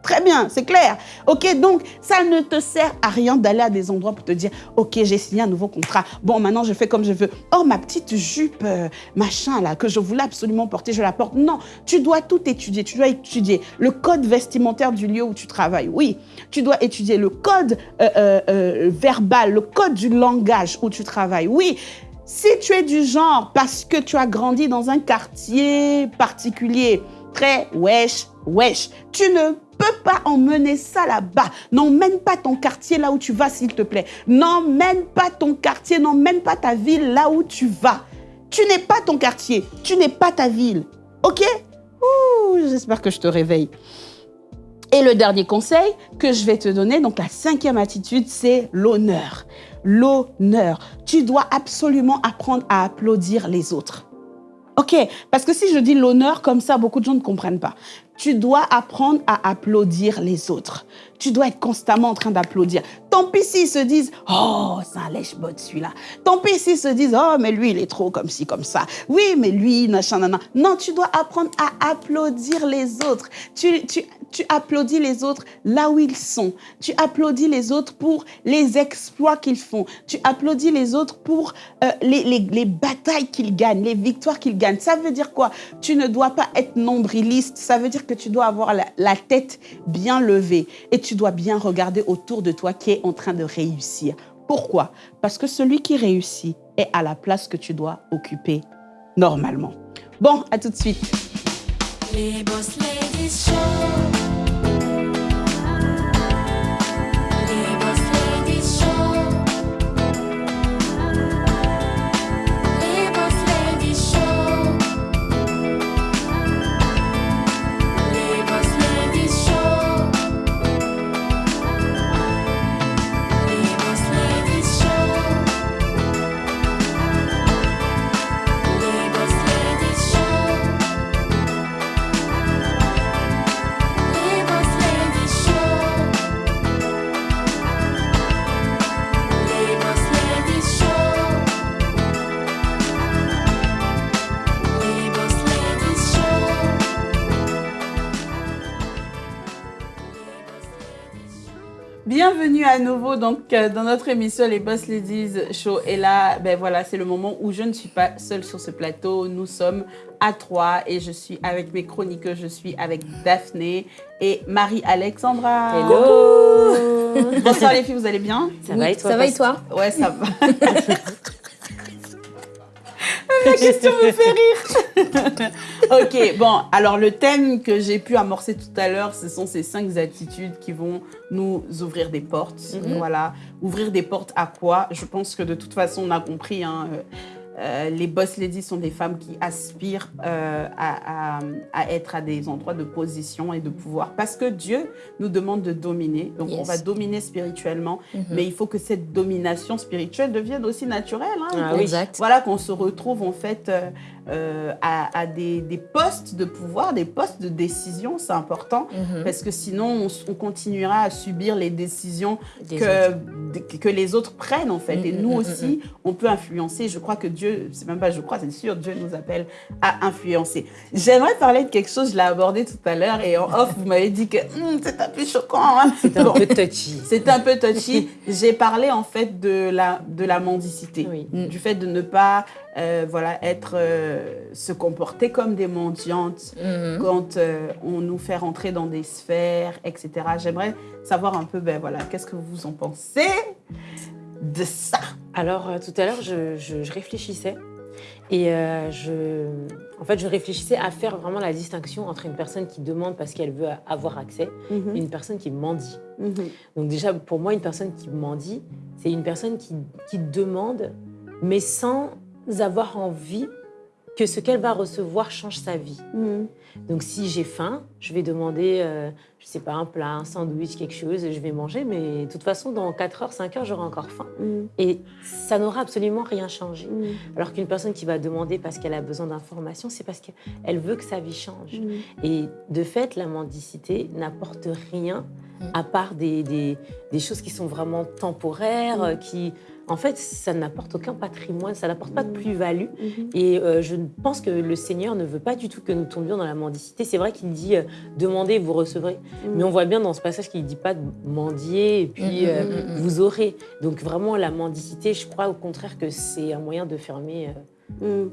Très bien, c'est clair. OK, donc ça ne te sert à rien d'aller à des endroits pour te dire OK, j'ai signé un nouveau contrat. Bon, maintenant je fais comme je veux. Oh, ma petite jupe euh, machin là que je voulais absolument porter, je la porte. Non, tu dois tout étudier. Tu dois étudier le code vestimentaire du lieu où tu travailles. Oui, tu dois étudier le code euh, euh, verbal, le code du langage où tu travailles. Oui, si tu es du genre parce que tu as grandi dans un quartier particulier, très wesh, wesh, tu ne peux pas emmener ça là-bas. N'emmène pas ton quartier là où tu vas, s'il te plaît. N'emmène pas ton quartier, n'emmène pas ta ville là où tu vas. Tu n'es pas ton quartier, tu n'es pas ta ville. OK? J'espère que je te réveille. Et le dernier conseil que je vais te donner, donc la cinquième attitude, c'est l'honneur. L'honneur. Tu dois absolument apprendre à applaudir les autres. OK, parce que si je dis l'honneur comme ça, beaucoup de gens ne comprennent pas. Tu dois apprendre à applaudir les autres. Tu dois être constamment en train d'applaudir. Tant pis s'ils se disent Oh, c'est un lèche-botte celui-là. Tant pis s'ils se disent Oh, mais lui, il est trop comme ci, comme ça. Oui, mais lui, machin, nan, Non, tu dois apprendre à applaudir les autres. Tu, tu, tu applaudis les autres là où ils sont. Tu applaudis les autres pour les exploits qu'ils font. Tu applaudis les autres pour euh, les, les, les, batailles qu'ils gagnent, les victoires qu'ils gagnent. Ça veut dire quoi? Tu ne dois pas être nombriliste. Ça veut dire que tu dois avoir la, tête bien levée et tu dois bien regarder autour de toi qui est en train de réussir. Pourquoi? Parce que celui qui réussit est à la place que tu dois occuper normalement. Bon, à tout de suite. Bienvenue à nouveau donc euh, dans notre émission Les Boss Ladies Show. Et là, ben voilà, c'est le moment où je ne suis pas seule sur ce plateau. Nous sommes à trois et je suis avec mes chroniqueurs. Je suis avec Daphné et Marie-Alexandra.
Hello
Bonsoir les filles, vous allez bien?
Ça va et toi
Ça va et toi?
Ouais, ça va. La question me fait rire. ok, bon, alors le thème que j'ai pu amorcer tout à l'heure, ce sont ces cinq attitudes qui vont nous ouvrir des portes. Mhm. Voilà, ouvrir des portes à quoi? Je pense que de toute façon, on a compris. Hein, euh, euh, les boss ladies sont des femmes qui aspirent euh, à, être à des endroits de position et de pouvoir parce que Dieu nous demande de dominer. Donc, on va dominer spirituellement, mhm. mais il faut que cette domination spirituelle devienne aussi naturelle. Hein,
ah exact.
Voilà, qu'on se retrouve en fait euh, euh, à, des, postes de pouvoir, des postes de décision, c'est important, mhm. parce que sinon on, continuera à subir les décisions que, que les autres prennent en fait. et mhm, nous mhm, aussi, on peut influencer. Je crois que Dieu, c'est même pas je crois, c'est sûr, Dieu nous appelle à influencer. J'aimerais parler de quelque chose, je l'ai abordé tout à l'heure, et en off, vous m'avez dit que hum, c'est un peu choquant. Hein.
C'est un peu touchy.
C'est un peu touchy. J'ai parlé en fait de la, de la mendicité, du fait de ne pas euh, voilà, être, euh, se comporter comme des mendiantes mhm. quand euh, on nous fait rentrer dans des sphères, etc. J'aimerais savoir un peu, ben voilà, qu'est-ce que vous en pensez de ça?
Alors, tout à l'heure, je, je, réfléchissais et je, en fait, je réfléchissais à faire vraiment la distinction entre une personne qui demande parce qu'elle veut avoir accès mhm. et une personne qui mendie. Mhm. Donc déjà, pour moi, une personne qui mendie, c'est une personne qui, qui demande, mais sans avoir envie que ce qu'elle va recevoir change sa vie. Mm. Donc si j'ai faim, je vais demander, euh, je sais pas, un plat, un sandwich, quelque chose, je vais manger, mais de toute façon, dans 4 heures, 5 heures, j'aurai encore faim. Mm. Et ça n'aura absolument rien changé. Mm. Alors qu'une personne qui va demander parce qu'elle a besoin d'informations, c'est parce qu'elle veut que sa vie change. Et de fait, la mendicité n'apporte rien à part des, des, des, choses qui sont vraiment temporaires, qui en fait, ça n'apporte aucun patrimoine, ça n'apporte pas de plus-value. Mhm. Et euh, je pense que le Seigneur ne veut pas du tout que nous tombions dans la mendicité. C'est vrai qu'il dit euh, demandez, vous recevrez. Mhm. Mais on voit bien dans ce passage qu'il ne dit pas mendier et puis mhm, euh, vous aurez. Donc vraiment, la mendicité, je crois au contraire que c'est un moyen de fermer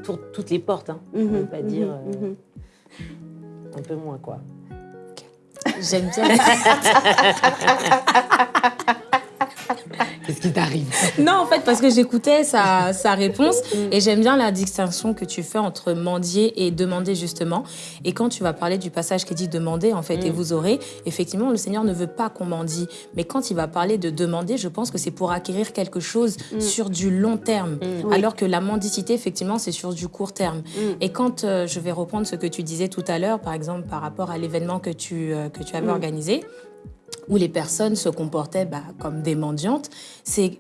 toutes les portes. Hein. On ne peut pas dire un peu moins, quoi.
J'aime bien.
Qu'est-ce qui t'arrive
Non, en fait, parce que j'écoutais sa, sa, réponse mm. et j'aime bien la distinction que tu fais entre mendier et demander, justement. Et quand tu vas parler du passage qui dit demander, en fait, et mm. vous aurez, effectivement, le Seigneur ne veut pas qu'on mendie. Mais quand il va parler de demander, je pense que c'est pour acquérir quelque chose mm. sur du long terme. Alors que la mendicité, effectivement, c'est sur du court terme. Et quand euh, je vais reprendre ce que tu disais tout à l'heure, par exemple, par rapport à l'événement que tu, euh, que tu avais organisé, où les personnes se comportaient bah, comme des mendiantes, c'est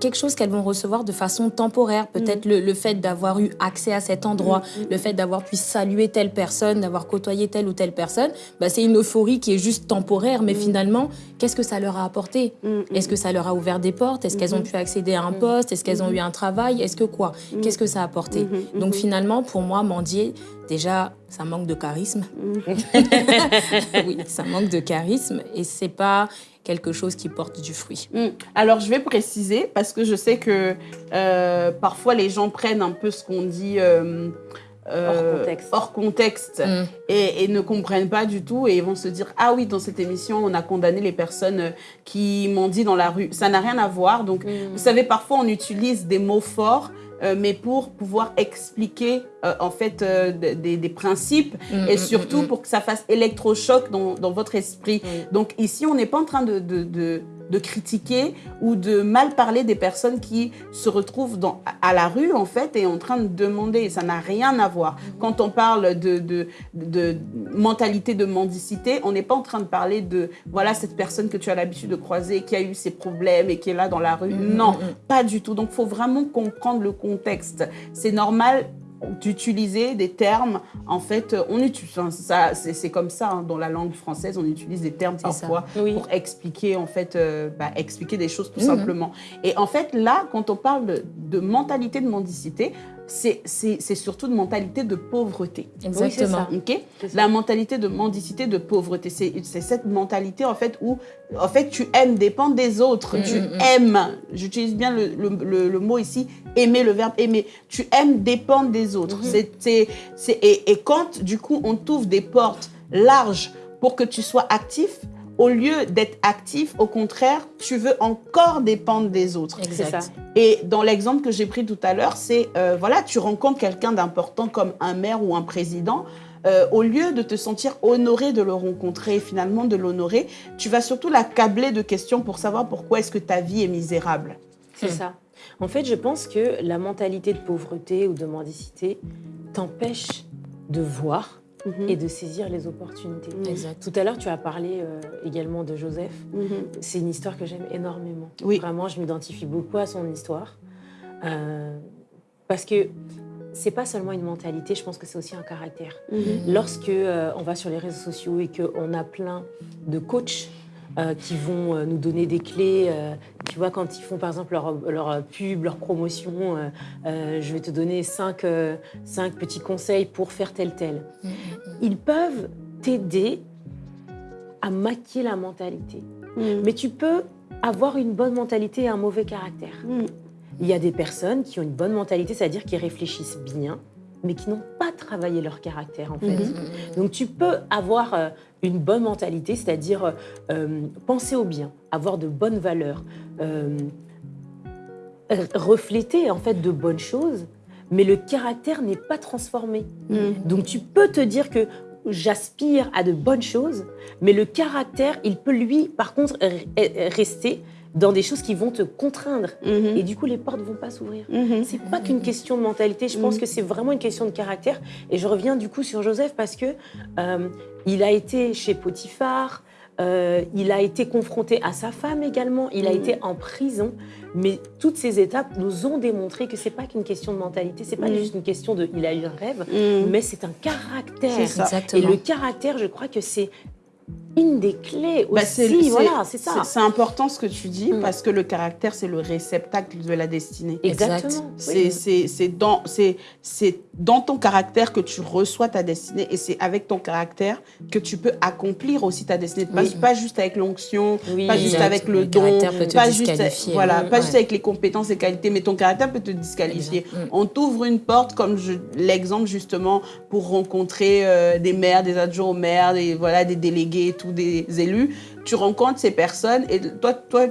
quelque chose qu'elles vont recevoir de façon temporaire. Peut-être mm. le, fait d'avoir eu accès à cet endroit, mm, mm, le fait d'avoir pu saluer telle personne, d'avoir côtoyé telle ou telle personne, bah, c'est une euphorie qui est juste temporaire. Mais finalement, qu'est-ce que ça leur a apporté Est-ce que ça leur a ouvert des portes Est-ce qu'elles ont pu accéder à un poste Est-ce qu'elles ont eu un travail Est-ce que quoi Qu'est-ce que ça a apporté Donc finalement, pour moi, mendier, déjà, ça manque de charisme. oui, ça manque de charisme. Et c'est pas quelque chose qui porte du fruit.
Mm. Alors, je vais préciser parce que je sais que euh, parfois les gens prennent un peu ce qu'on dit euh,
euh,
hors contexte, mm. et, ne comprennent pas du tout et vont se dire ah oui dans cette émission on a condamné les personnes qui m'ont dit dans la rue. Ça n'a rien à voir. Donc, mm. vous savez, parfois on utilise des mots forts euh, mais pour pouvoir expliquer euh, en fait euh, des, des, principes mm, et mm, surtout mm, pour que ça fasse électrochoc dans, dans votre esprit. Donc ici, on n'est pas en train de, de, de de critiquer ou de mal parler des personnes qui se retrouvent dans, à la rue, en fait, et en train de demander. Ça n'a rien à voir. Quand on parle de, de, de mentalité de mendicité, on n'est pas en train de parler de, voilà, cette personne que tu as l'habitude de croiser, qui a eu ses problèmes et qui est là dans la rue. Mm, non, mm, mm. pas du tout. Donc, il faut vraiment comprendre le contexte. C'est normal d'utiliser des termes. En fait, on utilise, ça, c'est comme ça hein, dans la langue française, on utilise des termes parfois pour expliquer en fait, euh, bah, expliquer des choses tout mhm. simplement. Et en fait, là, quand on parle de mentalité de mendicité, c'est surtout une mentalité de pauvreté.
Exactement.
La mentalité de mendicité, de pauvreté. C'est cette mentalité, en fait, où en fait, tu aimes dépendre des autres. Mm, tu mm, mm. aimes, j'utilise bien le, le, le, mot ici, aimer, le verbe aimer. Tu aimes dépendre des autres. Mm-hmm. c'est et, et quand, du coup, on t'ouvre des portes larges pour que tu sois actif, au lieu d'être actif, au contraire, tu veux encore dépendre des autres.
Exact.
Et dans l'exemple que j'ai pris tout à l'heure, c'est, euh, voilà, tu rencontres quelqu'un d'important comme un maire ou un président, euh, au lieu de te sentir honoré de le rencontrer et finalement de l'honorer, tu vas surtout l'accabler de questions pour savoir pourquoi est-ce que ta vie est misérable.
C'est hmm. ça. En fait, je pense que la mentalité de pauvreté ou de mendicité t'empêche de voir Mhm. et de saisir les opportunités. Tout à l'heure, tu as parlé euh, également de Joseph. Mhm. C'est une histoire que j'aime énormément. Vraiment, je m'identifie beaucoup à son histoire. Euh, parce que c'est pas seulement une mentalité, je pense que c'est aussi un caractère. Lorsque euh, on va sur les réseaux sociaux et qu'on a plein de coachs euh, qui vont euh, nous donner des clés. Euh, tu vois, quand ils font par exemple leur, leur pub, leur promotion, je vais te donner cinq, cinq, petits conseils pour faire tel tel. Mm, mm, mm. Ils peuvent t'aider à maquiller la mentalité. Mais tu peux avoir une bonne mentalité et un mauvais caractère. Il y a des personnes qui ont une bonne mentalité, c'est-à-dire qui réfléchissent bien, mais qui n'ont pas travaillé leur caractère en fait. Donc tu peux avoir une bonne mentalité, c'est-à-dire euh, penser au bien, avoir de bonnes valeurs, euh, refléter en fait de bonnes choses, mais le caractère n'est pas transformé. Mm. Donc tu peux te dire que j'aspire à de bonnes choses, mais le caractère, il peut lui, par contre, rester dans des choses qui vont te contraindre. Mhm. Et du coup, les portes vont pas s'ouvrir. Mhm. C'est pas qu'une question de mentalité. Je pense mhm. que c'est vraiment une question de caractère. Et je reviens du coup sur Joseph parce que euh, il a été chez Potiphar. Euh, il a été confronté à sa femme également, il a été en prison, mais toutes ces étapes nous ont démontré que c'est pas qu'une question de mentalité, c'est pas juste une question de il a eu un rêve, mais c'est un caractère. Et le caractère, je crois que c'est une des clés bah, aussi. voilà, c'est ça.
C'est important ce que tu dis mm. parce que le caractère, c'est le réceptacle de la destinée.
Exactement.
C'est dans, dans ton caractère que tu reçois ta destinée et c'est avec ton caractère que tu peux accomplir aussi ta destinée. Pas, juste avec l'onction, pas juste avec le, don, pas, juste, voilà, pas juste avec les compétences et qualités, mais ton caractère peut te disqualifier. Mm. On t'ouvre une porte, comme l'exemple justement, pour rencontrer euh, des maires, des adjoints aux maires, des, voilà, des délégués ou des élus, tu rencontres ces personnes et toi, toi,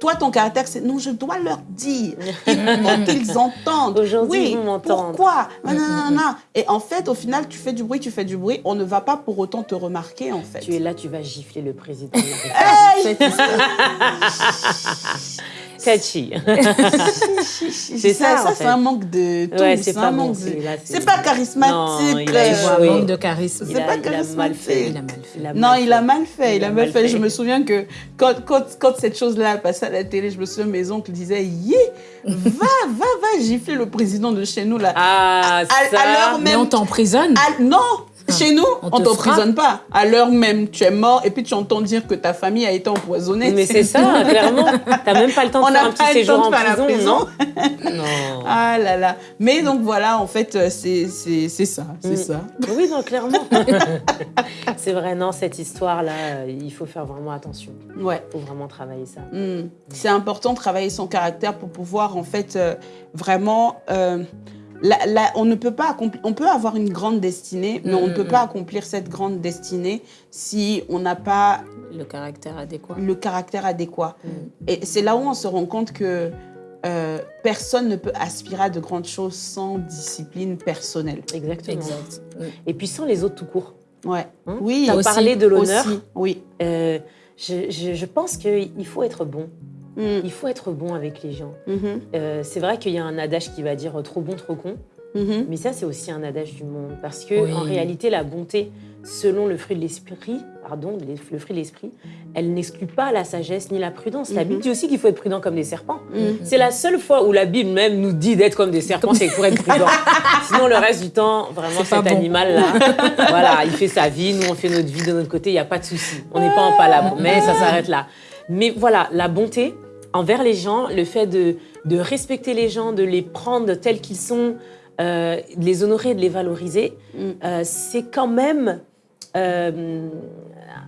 toi ton caractère, c'est non, je dois leur dire. Il faut qu'ils entendent.
Aujourd'hui, oui,
Pourquoi? Et en fait, au final, tu fais du bruit, tu fais du bruit. On ne va pas pour autant te remarquer, en fait.
Tu es là, tu vas gifler le président. touchy.
c'est ça, ça, c'est un manque de tout.
Ouais,
c'est
pas bon,
de... pas charismatique.
Non, il a
euh,
manque de charisme.
C'est
a-
pas
a
charismatique.
fait.
Il a mal fait.
A
Non, il a mal fait, il, a mal fait. Je me souviens que quand, quand, quand cette chose-là passait à la télé, je me souviens, mes oncles disaient Yé, va, va, va gifler le président de chez nous là.
Ah,
à,
ça.
à
Mais on t'emprisonne.
à- non, chez nous,
on te
t'emprisonne pas. À l'heure même, tu es mort et puis tu entends dire que ta famille a été empoisonnée.
Mais c'est ça, clairement. T'as même pas le temps de
On
faire un
pas
petit séjour en prison,
prison.
non Non.
Ah là là. Mais donc voilà, en fait, euh, c'est ça, c'est
Mm.
ça.
Oui, non, clairement. c'est vrai, non, cette histoire-là, il faut faire vraiment attention.
Ouais.
Il faut vraiment travailler ça.
Mm. C'est important de travailler son caractère pour pouvoir en fait euh, vraiment. euh, la- la- on ne peut pas accomplir. On peut avoir une grande destinée, mais on ne peut
mm,
pas accomplir cette grande destinée si on n'a pas
Le caractère adéquat.
le caractère adéquat.
Mm.
Et c'est là où on se rend compte que euh, personne ne peut aspirer à de grandes choses sans discipline personnelle.
Exactement.
Exact. Mm.
Et puis sans les autres tout court.
Ouais.
Hein?
Oui.
T'as
aussi,
parlé de l'honneur.
aussi, Oui.
Euh, je, je- je pense qu'il faut être bon.
Mm.
Il faut être bon avec les gens.
Mhm.
Euh, c'est vrai qu'il y a un adage qui va dire euh, trop bon, trop con.
Mhm.
Mais ça, c'est aussi un adage du monde. Parce que,
Oui.
en réalité, la bonté, selon le fruit de l'esprit, pardon, le fruit de l'esprit, elle n'exclut pas la sagesse ni la prudence. La. Bible dit aussi qu'il faut être prudent comme des serpents. C'est la seule fois où la Bible même nous dit d'être comme des serpents, c'est pour être prudent. Sinon, le reste du temps, vraiment, cet
bon.
animal-là, voilà, il fait sa vie, nous, on fait notre vie de notre côté, il n'y a pas de souci. On n'est pas en palabre, mais ça s'arrête là. Mais voilà, la bonté envers les gens, le fait de, de respecter les gens, de les prendre tels qu'ils sont, euh, de les honorer, de les valoriser,
Mm.
euh, c'est quand même euh,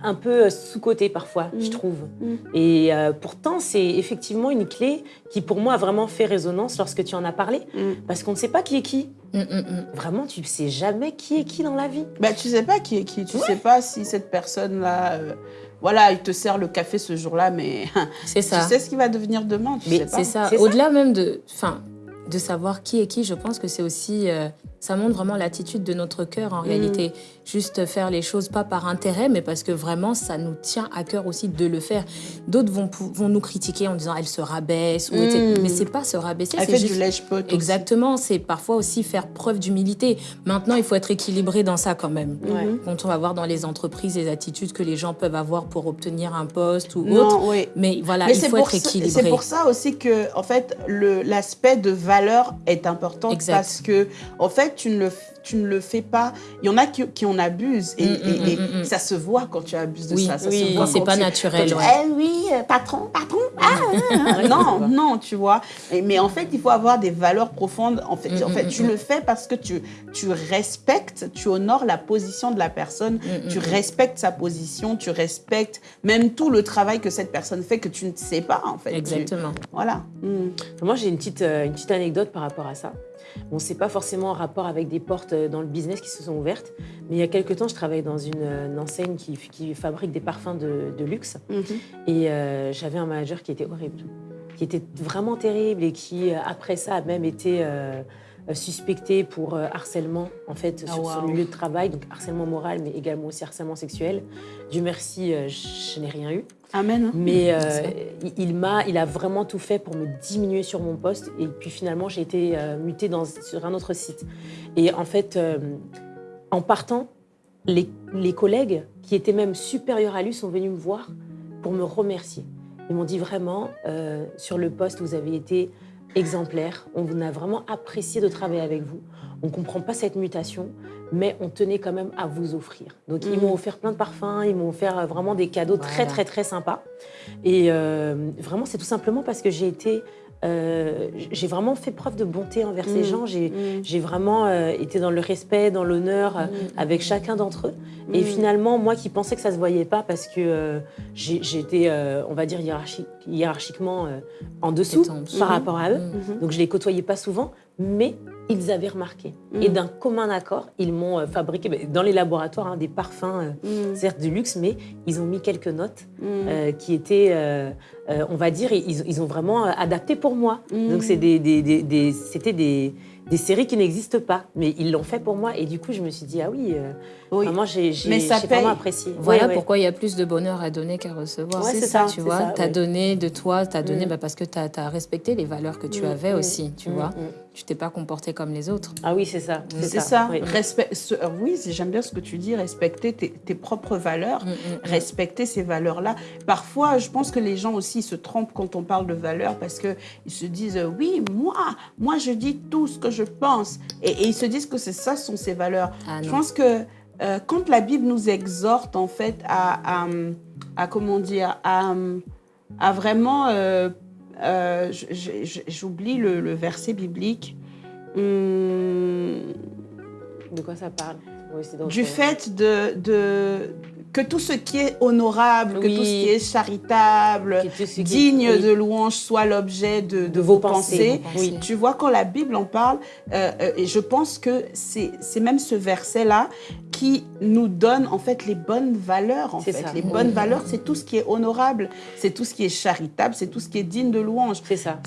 un peu sous-côté parfois, je
Mm.
trouve.
Mm.
Et euh, pourtant, c'est effectivement une clé qui, pour moi, a vraiment fait résonance lorsque tu en as parlé.
Mm.
Parce qu'on ne sait pas qui est qui.
Mm, mm, mm.
Vraiment, tu ne sais jamais qui est qui dans la vie.
Bah, tu sais pas qui est qui. Tu sais pas si cette personne-là, euh, voilà, il te sert le café ce jour-là, mais
C'est ça.
tu sais ce qu'il va devenir demain. Tu
Mais
sais pas.
C'est ça. Au-delà même de, enfin, de savoir qui est qui, je pense que c'est aussi, euh, ça montre vraiment l'attitude de notre cœur en
Mm.
réalité. Juste faire les choses pas par intérêt, mais parce que vraiment ça nous tient à cœur aussi de le faire. D'autres vont, vont nous critiquer en disant elle se rabaisse, ou
Mm.
etc. mais c'est pas se rabaisser,
Elle fait
juste
du lèche-pot. aussi.
Exactement, c'est parfois aussi faire preuve d'humilité. Maintenant, il faut être équilibré dans ça quand même.
Mhm.
Ouais.
Quand on va voir dans les entreprises les attitudes que les gens peuvent avoir pour obtenir un poste ou
Non,
autre,
oui.
mais voilà,
Mais
il faut être équilibré.
c'est pour ça aussi que, en fait, le- l'aspect de valeur est important
Exact.
parce que, en fait, tu ne le, tu ne le fais pas. Il y en a qui, qui en abusent et,
Mm,
et-
mm,
et
mm,
ça se voit quand tu abuses de
Oui,
ça. ça
oui,
c'est pas
tu-
naturel,
tu-
ouais.
Eh oui, euh, patron, patron. ah, ah, ah. non, non, tu vois. Et- mais en fait, il faut avoir des valeurs profondes. En fait, en fait tu le fais parce que tu, tu respectes, tu honores la position de la personne, tu respectes sa position, tu respectes même tout le travail que cette personne fait que tu ne sais pas, en fait. Tu-
Exactement.
voilà.
Moi, j'ai une petite, euh, une petite anecdote par rapport à ça. Bon, c'est pas forcément en rapport avec des portes euh, dans le business qui se sont ouvertes, mais il y a quelques temps, je travaillais dans une, euh, une enseigne qui, qui fabrique des parfums de, de luxe.
Mhm.
Et euh, j'avais un manager qui était horrible, qui était vraiment terrible et qui, après ça, a même été euh, suspecté pour euh, harcèlement, en fait,
Ah,
sur son
waouh.
lieu de travail, donc harcèlement moral, mais également aussi harcèlement sexuel. Dieu merci, euh, je n'ai rien eu.
Amen.
Mais euh,
ça.
il, m'a, il a vraiment tout fait pour me diminuer sur mon poste. Et puis finalement, j'ai été euh, mutée dans, sur un autre site. Et en fait, euh, en partant, les, les collègues qui étaient même supérieurs à lui sont venus me voir pour me remercier. Ils m'ont dit vraiment, euh, sur le poste, vous avez été exemplaire. On a vraiment apprécié de travailler avec vous. On ne comprend pas cette mutation, mais on tenait quand même à vous offrir. Donc, ils
Mhm.
m'ont offert plein de parfums, ils m'ont offert euh, vraiment des cadeaux très, très, très sympas. Et euh, vraiment, c'est tout simplement parce que j'ai été. Euh, j'ai vraiment fait preuve de bonté envers ces
Mhm.
gens. J'ai
Mm.
vraiment euh, été dans le respect, dans l'honneur euh, avec chacun d'entre eux. Et
Mm.
finalement, moi qui pensais que ça se voyait pas parce que j'étais, on va dire, hiérarchi- hiérarchiquement en dessous par rapport à eux.
Mm.
Donc je les côtoyais pas souvent, mais ils avaient remarqué.
Mm.
Et d'un commun accord, ils m'ont euh, fabriqué ben, dans les laboratoires hein, des parfums, euh,
Mm.
certes de luxe, mais ils ont mis quelques notes
Mm.
euh, qui étaient euh, on va dire, ils, ils, ont vraiment adapté pour moi. Donc, c'est des, des, des, c'était des, des séries qui n'existent pas, mais ils l'ont fait pour moi. Et du coup, je me suis dit, ah oui, euh, vraiment, j'ai vraiment apprécié.
Voilà pourquoi il y a plus de bonheur à donner qu'à recevoir. c'est ça, tu vois. Tu as donné de toi, tu as donné bah, parce que tu as, respecté les valeurs que tu avais aussi, tu vois. Tu t'es pas comporté comme les autres.
Ah oui, c'est ça.
C'est ça. Respect, euh, oui, j'aime bien ce que tu dis, respecter tes, propres valeurs, respecter ces valeurs-là. Parfois, je pense que les gens aussi se trompent quand on parle de valeurs parce qu'ils se disent, oui, moi, moi, je dis tout ce que je pense. Et, ils se disent que c'est ça sont ces valeurs. Ah, je pense que euh, quand la Bible nous exhorte en fait à, à, comment dire, à, à vraiment, euh, euh, j'oublie le, verset biblique.
Hum, de quoi ça parle?
Du fait de, de, que tout ce qui est honorable, que tout ce qui est charitable, digne de louange soit l'objet de, vos, pensées. Tu vois, quand la Bible en parle, euh, euh, et je pense que c'est même ce verset-là qui nous donne en fait les bonnes valeurs. En fait. Les bonnes valeurs, c'est tout ce qui est honorable, c'est tout ce qui est charitable, c'est tout ce qui est digne de louange.
C'est ça.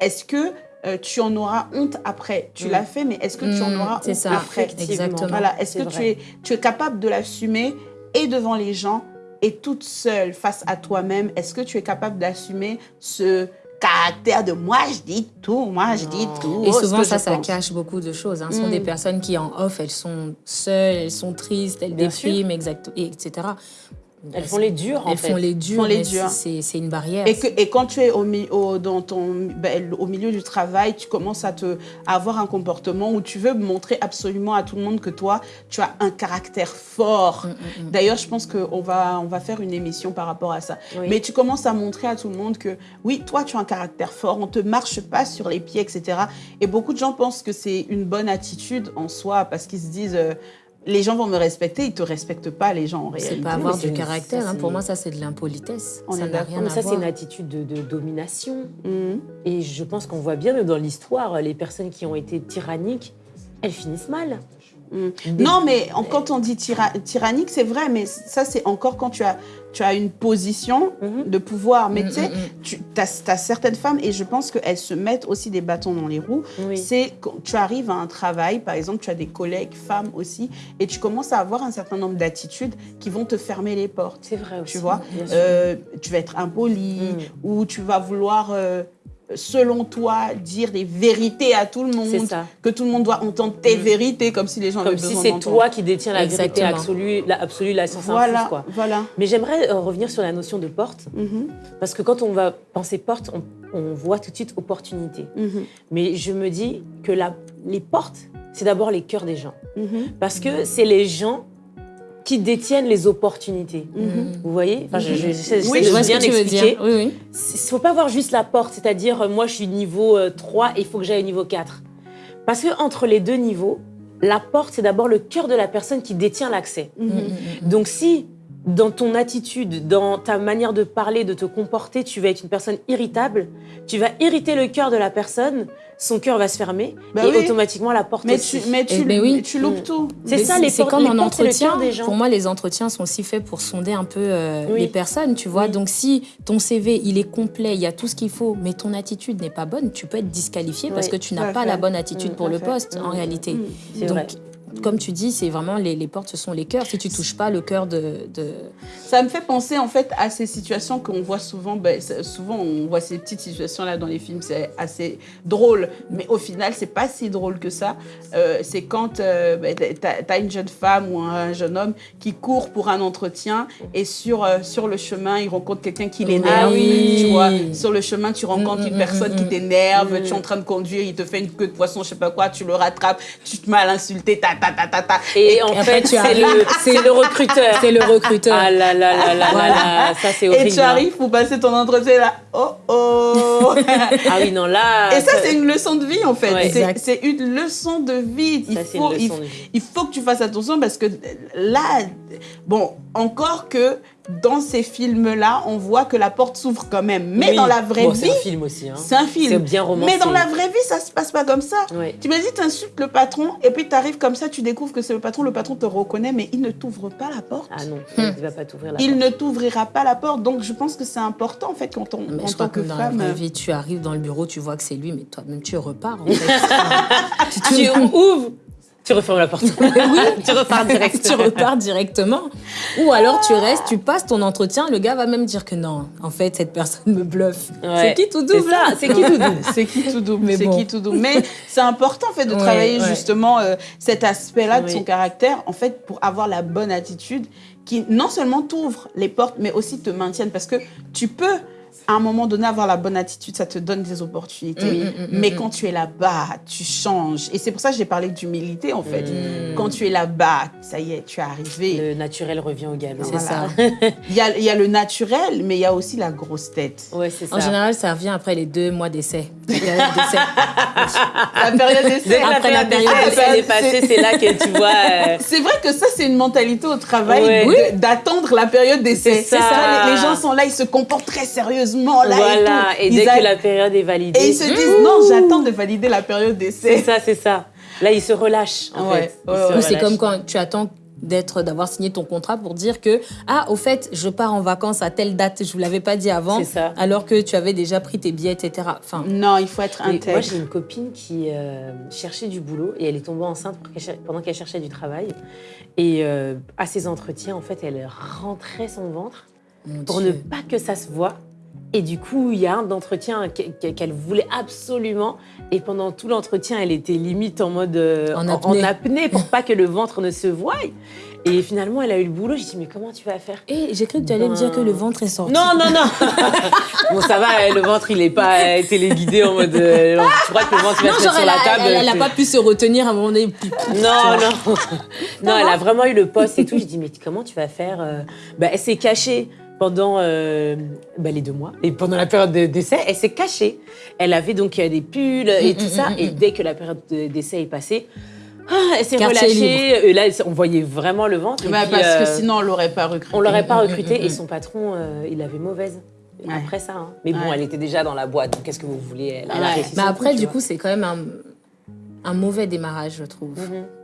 Est-ce que euh, tu en auras honte après? Tu mm. l'as fait, mais est-ce que tu en mm, auras honte ça. après?
Exactement.
Voilà. Est-ce que tu es, tu es capable de l'assumer et devant les gens et toute seule face à toi-même, est-ce que tu es capable d'assumer ce caractère de moi je dis tout, moi je dis tout.
Et souvent ça, ça cache beaucoup de choses. Ce sont des mm. personnes qui en off, elles sont seules, elles sont tristes, elles dépriment, etc.
Elles font les durs,
en Elles font les durs, c'est une barrière.
Et, que, et, quand tu es au, au, dans ton, ben, au milieu du travail, tu commences à, te, avoir un comportement où tu veux montrer absolument à tout le monde que toi, tu as un caractère fort. Mm, mm, mm. D'ailleurs, je pense qu'on va, on va faire une émission par rapport à ça. Mais tu commences à montrer à tout le monde que, oui, toi, tu as un caractère fort, on ne te marche pas sur les pieds, etc. Et beaucoup de gens pensent que c'est une bonne attitude en soi parce qu'ils se disent... Euh, les gens vont me respecter, ils te respectent pas, les gens en réalité.
C'est pas avoir du caractère. Hein. Pour moi, ça, c'est de l'impolitesse. Ça n'a rien
Ça, c'est une attitude de, domination. Mhm. Et je pense qu'on voit bien, dans l'histoire, les personnes qui ont été tyranniques, elles finissent mal.
Mm. Non, mais quand on dit tyrannique, c'est vrai, mais ça, c'est encore quand tu as, tu as une position mm-hmm. de pouvoir. Mais mm, tu sais, mm, tu as, certaines femmes, et je pense qu'elles se mettent aussi des bâtons dans les roues. C'est quand tu arrives à un travail, par exemple, tu as des collègues femmes aussi, et tu commences à avoir un certain nombre d'attitudes qui vont te fermer les portes.
C'est vrai aussi.
Tu vois, euh, tu vas être impoli, ou tu vas vouloir... Euh, selon toi, dire des vérités à tout le monde, que tout le monde doit entendre tes mm. vérités, comme si les gens
Comme si c'est toi qui détiens la vérité absolue, la, absolue, la science
voilà,
quoi.
Voilà.
Mais j'aimerais euh, revenir sur la notion de porte, mm-hmm. parce que quand on va penser porte, on, voit tout de suite opportunité. Mm-hmm. Mais je me dis que la, les portes, c'est d'abord les cœurs des gens. Mm-hmm. Parce que c'est les gens qui détiennent les opportunités. Mhm. Vous voyez? Enfin, je, je,
oui, je, vois bien expliquer. Il
ne faut pas voir juste la porte, c'est-à-dire euh, moi je suis niveau 3 euh, et il faut que j'aille au niveau 4. Parce que entre les deux niveaux, la porte, c'est d'abord le cœur de la personne qui détient l'accès. Mhm. Mhm. Donc si dans ton attitude, dans ta manière de parler, de te comporter, tu vas être une personne irritable, tu vas irriter le cœur de la personne, son cœur va se fermer bah et automatiquement la porte
mais
aussi.
Tu, mais tu, eh ben tu loupes tout.
C'est ça, les
C'est comme un entretien. Des gens. Pour moi, les entretiens sont aussi faits pour sonder un peu euh, les personnes, tu vois. Donc, si ton CV, il est complet, il y a tout ce qu'il faut, mais ton attitude n'est pas bonne, tu peux être disqualifié parce que tu n'as pas la bonne attitude pour le poste, en réalité. Donc, comme tu dis, c'est vraiment les, les, portes, ce sont les cœurs. Si tu touches pas le cœur de, de,
Ça me fait penser en fait à ces situations qu'on voit souvent. Ben, souvent, on voit ces petites situations-là dans les films, c'est assez drôle. Mais au final, c'est pas si drôle que ça. Euh, c'est quand euh, ben, tu as, une jeune femme ou un jeune homme qui court pour un entretien et sur, euh, sur le chemin, il rencontre quelqu'un qui l'énerve. Tu vois, sur le chemin, tu rencontres une mm, mm, personne qui mm, t'énerve, tu es en train de conduire, il te fait une queue de poisson, je sais pas quoi, tu le rattrapes, tu te mets à l'insulter,
et, en fait, c'est le, le, recruteur.
C'est le recruteur.
Ah là là là là, voilà. ça c'est horrible.
Et tu arrives pour passer ton entretien là, oh oh.
ah oui, non là.
Et ça, c'est une leçon de vie en fait. c'est une leçon de vie. Il, faut, il, il faut que tu fasses attention parce que là, bon, encore que dans ces films-là, on voit que la porte s'ouvre quand même. Mais dans la vraie vie.
C'est un film aussi. Hein.
C'est un film.
C'est bien romancé.
Mais dans la vraie vie, ça se passe pas comme ça. Tu me dis, tu insultes le patron et puis tu arrives comme ça, tu découvres que c'est le patron, le patron te reconnaît, mais il ne t'ouvre pas la porte.
Ah non, il ne va pas t'ouvrir la porte.
Il ne t'ouvrira pas la porte. Donc je pense que c'est important en fait quand on,
mais
en
je
tant
que,
que
dans
femme.
la vraie vie, tu arrives dans le bureau, tu vois que c'est lui, mais toi-même tu repars. En fait.
tu ouvres tu refermes la porte. oui, tu repars directement.
tu repars directement. Ou alors tu restes, tu passes ton entretien, le gars va même dire que non, en fait, cette personne me bluffe. C'est qui tout double là
C'est qui tout double. C'est qui tout double Mais c'est qui tout double. Mais c'est important en fait de travailler justement euh, cet aspect-là de son caractère, en fait, pour avoir la bonne attitude qui non seulement t'ouvre les portes, mais aussi te maintienne. Parce que tu peux à un moment donné, avoir la bonne attitude, ça te donne des opportunités. Mm, mm, mm, mais quand tu es là-bas, tu changes. Et c'est pour ça que j'ai parlé d'humilité, en fait. Quand tu es là-bas, ça y est, tu es arrivé.
Le naturel revient au galop.
C'est ça.
il, y a, il y a le naturel, mais il y a aussi la grosse tête.
Ouais, c'est ça.
En général, ça revient après les deux mois d'essai.
La période d'essai.
Après la période d'essai est passée, c'est là que tu vois... Euh,
c'est vrai que ça, c'est une mentalité au travail d'attendre la période d'essai.
C'est ça.
Les, les gens sont là, ils se comportent très sérieusement là
voilà,
et,
et dès que la période est validée.
Et ils se disent, non, j'attends de valider la période d'essai.
C'est ça, c'est ça. Là, ils se relâchent, en fait.
c'est comme quand tu attends d'être d'avoir signé ton contrat pour dire que ah au fait je pars en vacances à telle date je vous l'avais pas dit avant
ça.
alors que tu avais déjà pris tes billets etc enfin
non il faut être intègre
moi j'ai une copine qui euh, cherchait du boulot et elle est tombée enceinte pendant qu'elle cherchait du travail et euh, à ses entretiens en fait elle rentrait son ventre pour ne pas que ça se voit et du coup, il y a un d'entretien qu'elle voulait absolument. Et pendant tout l'entretien, elle était limite en mode euh,
en, apnée.
en, apnée. pour pas que le ventre ne se voie. Et finalement, elle a eu le boulot. J'ai dit, mais comment tu vas faire?
Et j'ai cru que tu allais me dire que le ventre est sorti.
Non, non, non. bon, ça va, le ventre, il n'est pas téléguidé en mode. Euh, tu crois que le ventre va se mettre sur la table
Elle n'a pas pu se retenir à un moment donné.
Non, non. Non, elle a vraiment eu le poste et tout. J'ai dit, mais comment tu vas faire euh? bah, Elle s'est cachée pendant euh, bah, les deux mois. Et pendant la période d'essai, elle s'est cachée. Elle avait donc euh, des pulls et tout ça. et dès que la période d'essai est passée, ah, elle s'est relâchée. Et là, on voyait vraiment le ventre.
Bah, parce que euh, sinon, on l'aurait pas recruté.
On l'aurait pas recruté. Et son patron, il avait mauvaise. Après ça. Hein. Mais bon, elle était déjà dans la boîte. Donc, qu'est-ce que vous voulez elle,
Mais après, du coup, c'est quand même un un mauvais démarrage, je trouve.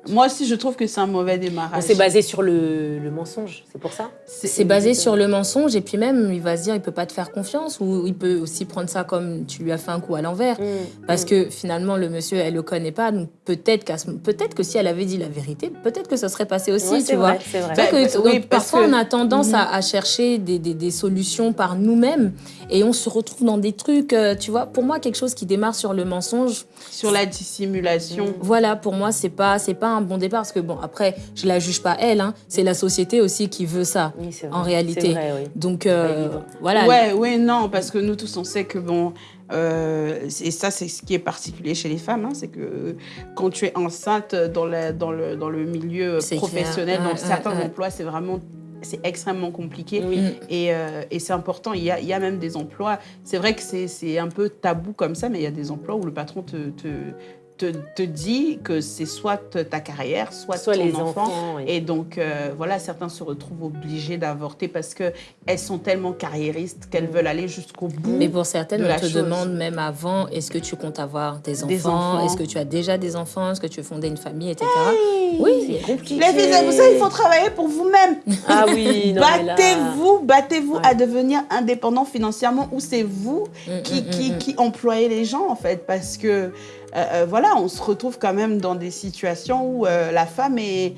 Moi aussi, je trouve que c'est un mauvais démarrage.
C'est basé sur le, mensonge, c'est pour ça
C'est basé sur le mensonge, et puis même, il va se dire, il peut pas te faire confiance, ou il peut aussi prendre ça comme tu lui as fait un coup à l'envers. Mhm. Parce que finalement, le monsieur, elle le connaît pas, donc peut-être peut que si elle avait dit la vérité, peut-être que ça serait passé aussi, tu vois.
C'est vrai.
Que, parfois, on a tendance à, mhm. chercher des, des, solutions par nous-mêmes, et on se retrouve dans des trucs, euh, tu vois. Pour moi, quelque chose qui démarre sur le mensonge.
Sur la dissimulation
voilà, pour moi, c'est pas, c'est pas un bon départ parce que bon, après, je la juge pas elle, hein, c'est la société aussi qui veut ça, en réalité.
Vrai,
Donc euh, voilà.
Ouais, ouais, non, parce que nous tous, on sait que bon. Euh, et ça, c'est ce qui est particulier chez les femmes, hein, c'est que quand tu es enceinte dans, dans, le, dans le milieu professionnel, dans certains emplois, c'est vraiment c'est extrêmement compliqué. Et, euh, et c'est important. Il y, a, il y, a, même des emplois, c'est vrai que c'est un peu tabou comme ça, mais il y a des emplois où le patron te, te, te, te dit que c'est soit ta carrière, soit,
soit
ton
les
enfant. Et donc, euh, voilà, certains se retrouvent obligés d'avorter parce qu'elles sont tellement carriéristes qu'elles veulent aller jusqu'au bout.
Mais pour certaines, on te demande même avant est-ce que tu comptes avoir des enfants, Est-ce que tu as déjà des enfants? Est-ce que tu veux fonder une famille, etc.
oui, c'est compliqué. Les filles, vous savez, il faut travailler pour vous-même.
Ah oui,
Battez-vous, battez-vous à devenir indépendant financièrement ou c'est vous mm, qui, mm, qui, mm, qui employez les gens, en fait, parce que euh, euh, voilà, on se retrouve quand même dans des situations où euh, la femme est,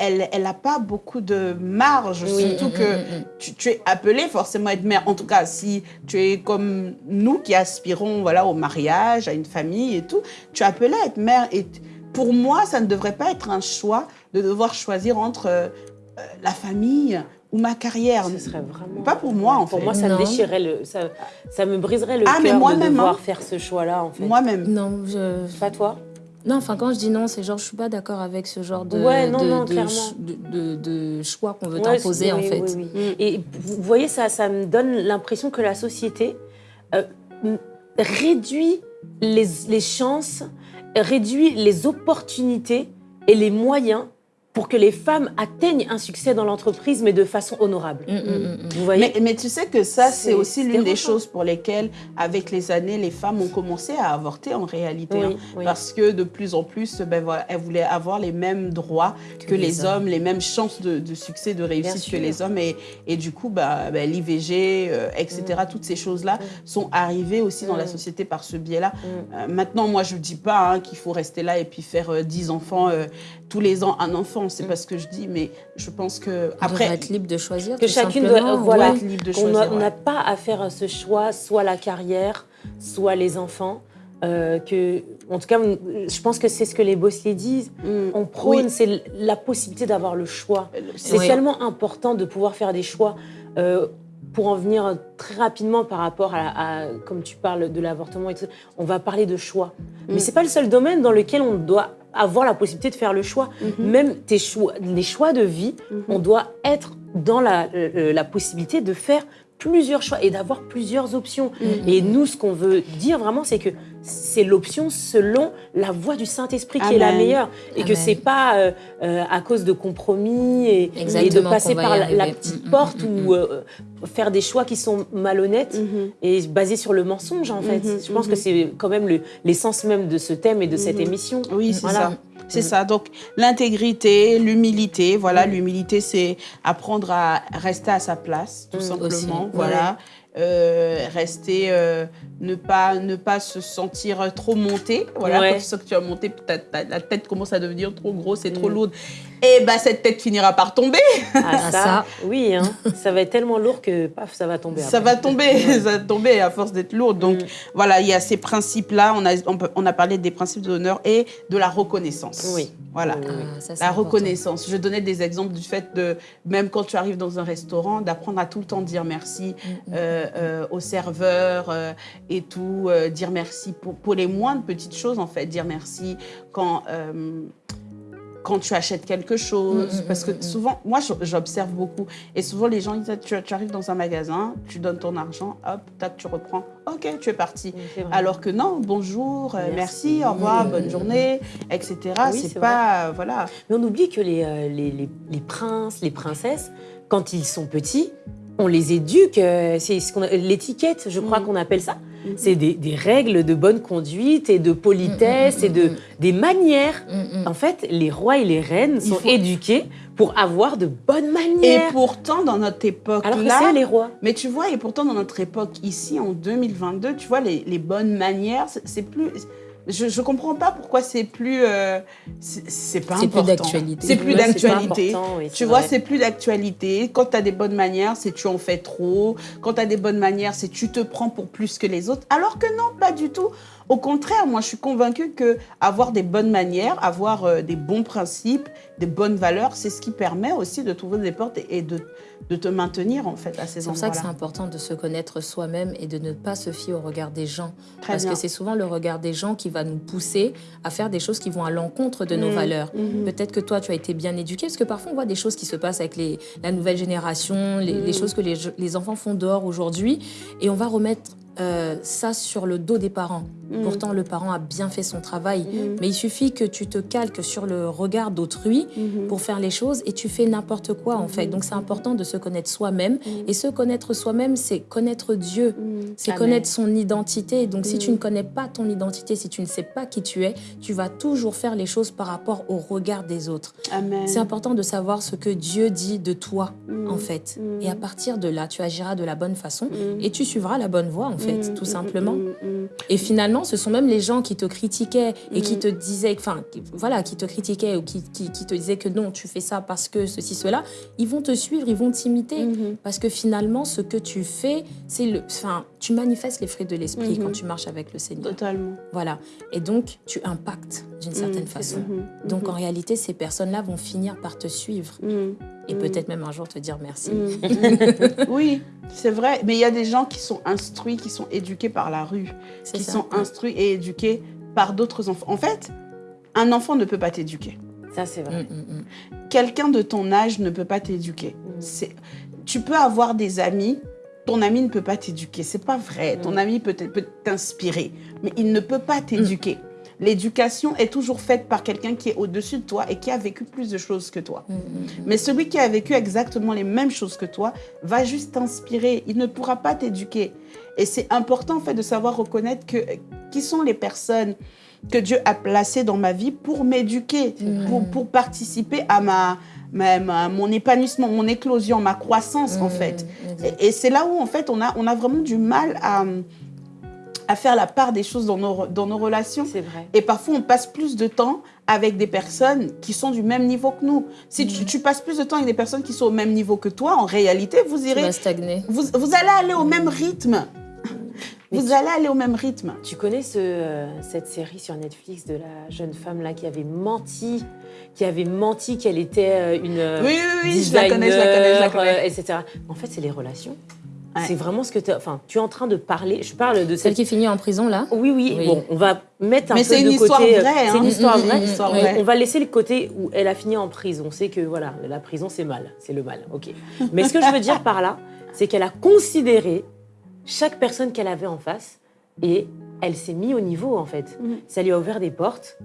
elle n'a pas beaucoup de marge, surtout mm, que mm, mm, tu, es appelé forcément à être mère. En tout cas, si tu es comme nous qui aspirons voilà, au mariage, à une famille et tout, tu es appelé à être mère. Et pour moi, ça ne devrait pas être un choix de devoir choisir entre la famille, ou ma carrière.
Ce serait vraiment...
Pas pour moi, en
pour
fait.
moi, ça me déchirerait le... Ça, ça me briserait le ah, cœur de devoir hein. faire ce choix-là, en fait.
Moi-même.
Non, je...
Pas toi?
Non, enfin, quand je dis non, c'est genre, je suis pas d'accord avec ce genre de,
ouais, non, non,
de, de, choix qu'on veut t'imposer, en fait.
Oui, oui. Et vous voyez, ça, ça me donne l'impression que la société euh, réduit les, les chances, réduit les opportunités et les moyens pour que les femmes atteignent un succès dans l'entreprise, mais de façon honorable.
Mm, mm, mm.
Vous voyez
Mais, mais tu sais que ça, c'est aussi l'une des choses pour lesquelles, avec les années, les femmes ont commencé à avorter en réalité.
Oui,
hein.
oui.
Parce que de plus en plus, ben voilà, elles voulaient avoir les mêmes droits que, les, hommes, les mêmes chances de, de succès, de réussite que les hommes. Et, et du coup, bah, ben, l'IVG, euh, etc., toutes ces choses-là sont arrivées aussi dans la société par ce biais-là. Euh, maintenant, moi, je ne dis pas hein, qu'il faut rester là et puis faire euh, 10 enfants, euh, tous les ans un enfant. C'est pas ce que je dis, mais je pense que...
On
Après,
être libre de choisir.
Que chacune doit- voilà.
Ouais.
libre de choisir.
a- on
ouais.
n'a pas à faire ce choix, soit la carrière, soit les enfants. euh, que, en tout cas, je pense que c'est ce que les bossiers disent.
Mm.
On prône,
Oui.
c'est la possibilité d'avoir le choix. C'est
Oui.
tellement important de pouvoir faire des choix. euh, pour en venir très rapidement par rapport à, à- comme tu parles de l'avortement et tout, ça, on va parler de choix. Mais
Mm.
c'est pas le seul domaine dans lequel on doit avoir la possibilité de faire le choix.
Mhm.
Même tes choix, les choix de vie,
Mhm.
on doit être dans la, euh, la possibilité de faire plusieurs choix et d'avoir plusieurs options.
Mhm.
Et nous, ce qu'on veut dire vraiment, c'est que c'est l'option selon la voie du Saint-Esprit qui est la meilleure. Et que
Amen.
c'est pas euh, euh, à cause de compromis et, et de passer par la, petite
Mm, mm,
porte
mm,
ou euh, faire des choix qui sont malhonnêtes
Mhm.
et basés sur le mensonge, en fait.
Mhm,
Je pense
mhm.
que c'est quand même le- l'essence même de ce thème et de cette émission.
Oui, c'est
Voilà.
ça. C'est ça. Donc, l'intégrité, l'humilité. Voilà, l'humilité, c'est apprendre à rester à sa place, tout simplement.
Aussi,
Voilà. Euh, rester, euh, ne, pas, ne pas se sentir trop monté. Voilà,
Ouais.
quand tu sens que tu as monté, ta- ta- la tête commence à devenir trop grosse et trop
Mm.
lourde. Et bah, cette tête finira par tomber.
Ah,
Ah,
ça,
ça.
oui, hein. ça va être tellement lourd que paf, ça va tomber.
Ça
après.
va tomber, ça va tomber à force d'être lourde. Donc
Mm.
voilà, il y a ces principes-là. On a, on, peut- on a parlé des principes de l'honneur et de la reconnaissance.
Oui.
Voilà.
Oui.
Ah, ça,
La
important.
reconnaissance. Je donnais des exemples du fait de, même quand tu arrives dans un restaurant, d'apprendre à tout le temps dire merci
Mm, mm.
euh, euh, au serveur euh, et tout, euh, dire merci pour, pour les moindres petites choses en fait, dire merci quand euh, quand tu achètes quelque chose,
Mm, mm,
parce que
mm,
souvent, moi j'observe beaucoup, et souvent les gens ils disent, tu, tu arrives dans un magasin, tu donnes ton argent, hop, tac, tu reprends, ok, tu es parti.
Oui.
Alors que non, bonjour, euh, merci,
Merci.
au revoir, bonne journée, etc.
Oui,
c'est pas, euh, voilà.
Mais on oublie que les, euh, les, les- les princes, les princesses, quand ils sont petits, on les éduque. c'est ce l'étiquette, je crois qu'on appelle ça.
Mhm.
C'est des, des règles de bonne conduite et de politesse et de,
mhm.
des manières.
Mm, mm.
En fait, les rois et les reines sont
faut-
éduqués pour avoir de bonnes
Et
manières.
pourtant, dans notre époque
Alors que
là,
c'est les rois.
mais tu vois, et pourtant dans notre époque ici, en 2022, tu vois, les, les bonnes manières, c'est plus. Je, comprends pas pourquoi c'est plus. euh, c'est pas
C'est plus
important.
d'actualité.
C'est plus d'actualité.
important, oui,
Tu vois, c'est plus d'actualité. Quand tu as des bonnes manières, c'est tu en fais trop. Quand tu as des bonnes manières, c'est tu te prends pour plus que les autres. Alors que non, pas du tout. Au contraire, moi, je suis convaincue que avoir des bonnes manières, avoir euh, des bons principes, des bonnes valeurs, c'est ce qui permet aussi de trouver des portes et, et de, de te maintenir, en fait, à ces
C'est pour ça que c'est
endroits-là.
important de se connaître soi-même et de ne pas se fier au regard des gens.
Très
Parce
bien.
que c'est souvent le regard des gens qui va nous pousser à faire des choses qui vont à l'encontre de nos
Mhm,
valeurs.
mhm.
Peut-être que toi, tu as été bien éduqué, parce que parfois, on voit des choses qui se passent avec les, la nouvelle génération, les, les
Mhm.
choses que les, les enfants font dehors aujourd'hui, et on va remettre euh, ça sur le dos des parents.
Mhm.
Pourtant, le parent a bien fait son travail,
Mhm.
mais il suffit que tu te calques sur le regard d'autrui
Mhm.
pour faire les choses et tu fais n'importe quoi en fait. Donc c'est important de se connaître soi-même et se connaître soi-même, c'est connaître Dieu. C'est connaître son identité. Donc, si tu
Mm.
ne connais pas ton identité, si tu ne sais pas qui tu es, tu vas toujours faire les choses par rapport au regard des autres. C'est important de savoir ce que Dieu dit de toi,
Mm.
en fait.
Mm.
Et à partir de là, tu agiras de la bonne façon
Mm.
et tu suivras la bonne voie, en fait,
Mm,
tout
mm,
simplement.
mm, mm,
Et finalement, ce sont même les gens qui te critiquaient et qui
Mm.
te disaient, enfin, voilà, qui te critiquaient ou qui, qui, qui te disaient que non, tu fais ça parce que ceci, cela, ils vont te suivre, ils vont t'imiter.
Mhm.
Parce que finalement, ce que tu fais, c'est le, enfin, tu manifestes les fruits de l'esprit quand tu marches avec le Seigneur.
Totalement.
Voilà. Et donc, tu impactes d'une certaine
Mhm.
façon.
Mhm.
Donc, en réalité, ces personnes-là vont finir par te suivre
Mhm.
Et
Mhm.
peut-être même un jour te dire merci.
Mm. oui, c'est vrai. Mais il y a des gens qui sont instruits, qui sont éduqués par la rue, qui
ça.
sont instruits et éduqués par d'autres enfants. En fait, un enfant ne peut pas t'éduquer.
Ça, c'est vrai.
Mm, mm, mm.
Quelqu'un de ton âge ne peut pas t'éduquer.
Mm.
Tu peux avoir des amis, ton ami ne peut pas t'éduquer. C'est pas vrai. Ton
Mm.
ami peut t'inspirer, mais il ne peut pas t'éduquer. L'éducation est toujours faite par quelqu'un qui est au-dessus de toi et qui a vécu plus de choses que toi. Mais celui qui a vécu exactement les mêmes choses que toi va juste t'inspirer. Il ne pourra pas t'éduquer. Et c'est important en fait de savoir reconnaître que qui sont les personnes que Dieu a placées dans ma vie pour m'éduquer, pour, pour participer à ma, ma, mon épanouissement, mon éclosion, ma croissance en fait. Et, et c'est là où en fait on a, on a vraiment du mal à à faire la part des choses dans nos, dans nos relations.
C'est vrai.
Et parfois, on passe plus de temps avec des personnes qui sont du même niveau que nous. Si tu, tu passes plus de temps avec des personnes qui sont au même niveau que toi, en réalité, vous
Tu
irez...
vas stagner.
Vous, vous allez aller au même rythme.
Mais
Vous
tu-
allez aller au même rythme.
Tu connais ce, euh, cette série sur Netflix de la jeune femme là qui avait menti, qui avait menti qu'elle était euh, une euh,
Oui, oui, oui, je la connais, je la connais, je la connais.
euh, etc. En fait, c'est les relations.
Ouais.
C'est vraiment ce que tu enfin, tu es en train de parler. Je parle de
Celle
cette.
qui finit en prison, là
Oui, oui,
Oui.
Bon, on va mettre un
Mais
peu
c'est
de
une histoire
côté. euh,
vraie,
C'est
hein.
une histoire
Mm, mm,
vraie.
mm,
histoire
On-
vraie.
On va laisser le côté où elle a fini en prison. On sait que voilà, la prison c'est mal, c'est le mal. Ok. Mais ce que je veux dire par là, c'est qu'elle a considéré chaque personne qu'elle avait en face et elle s'est mise au niveau en fait.
Mhm.
Ça lui a ouvert des portes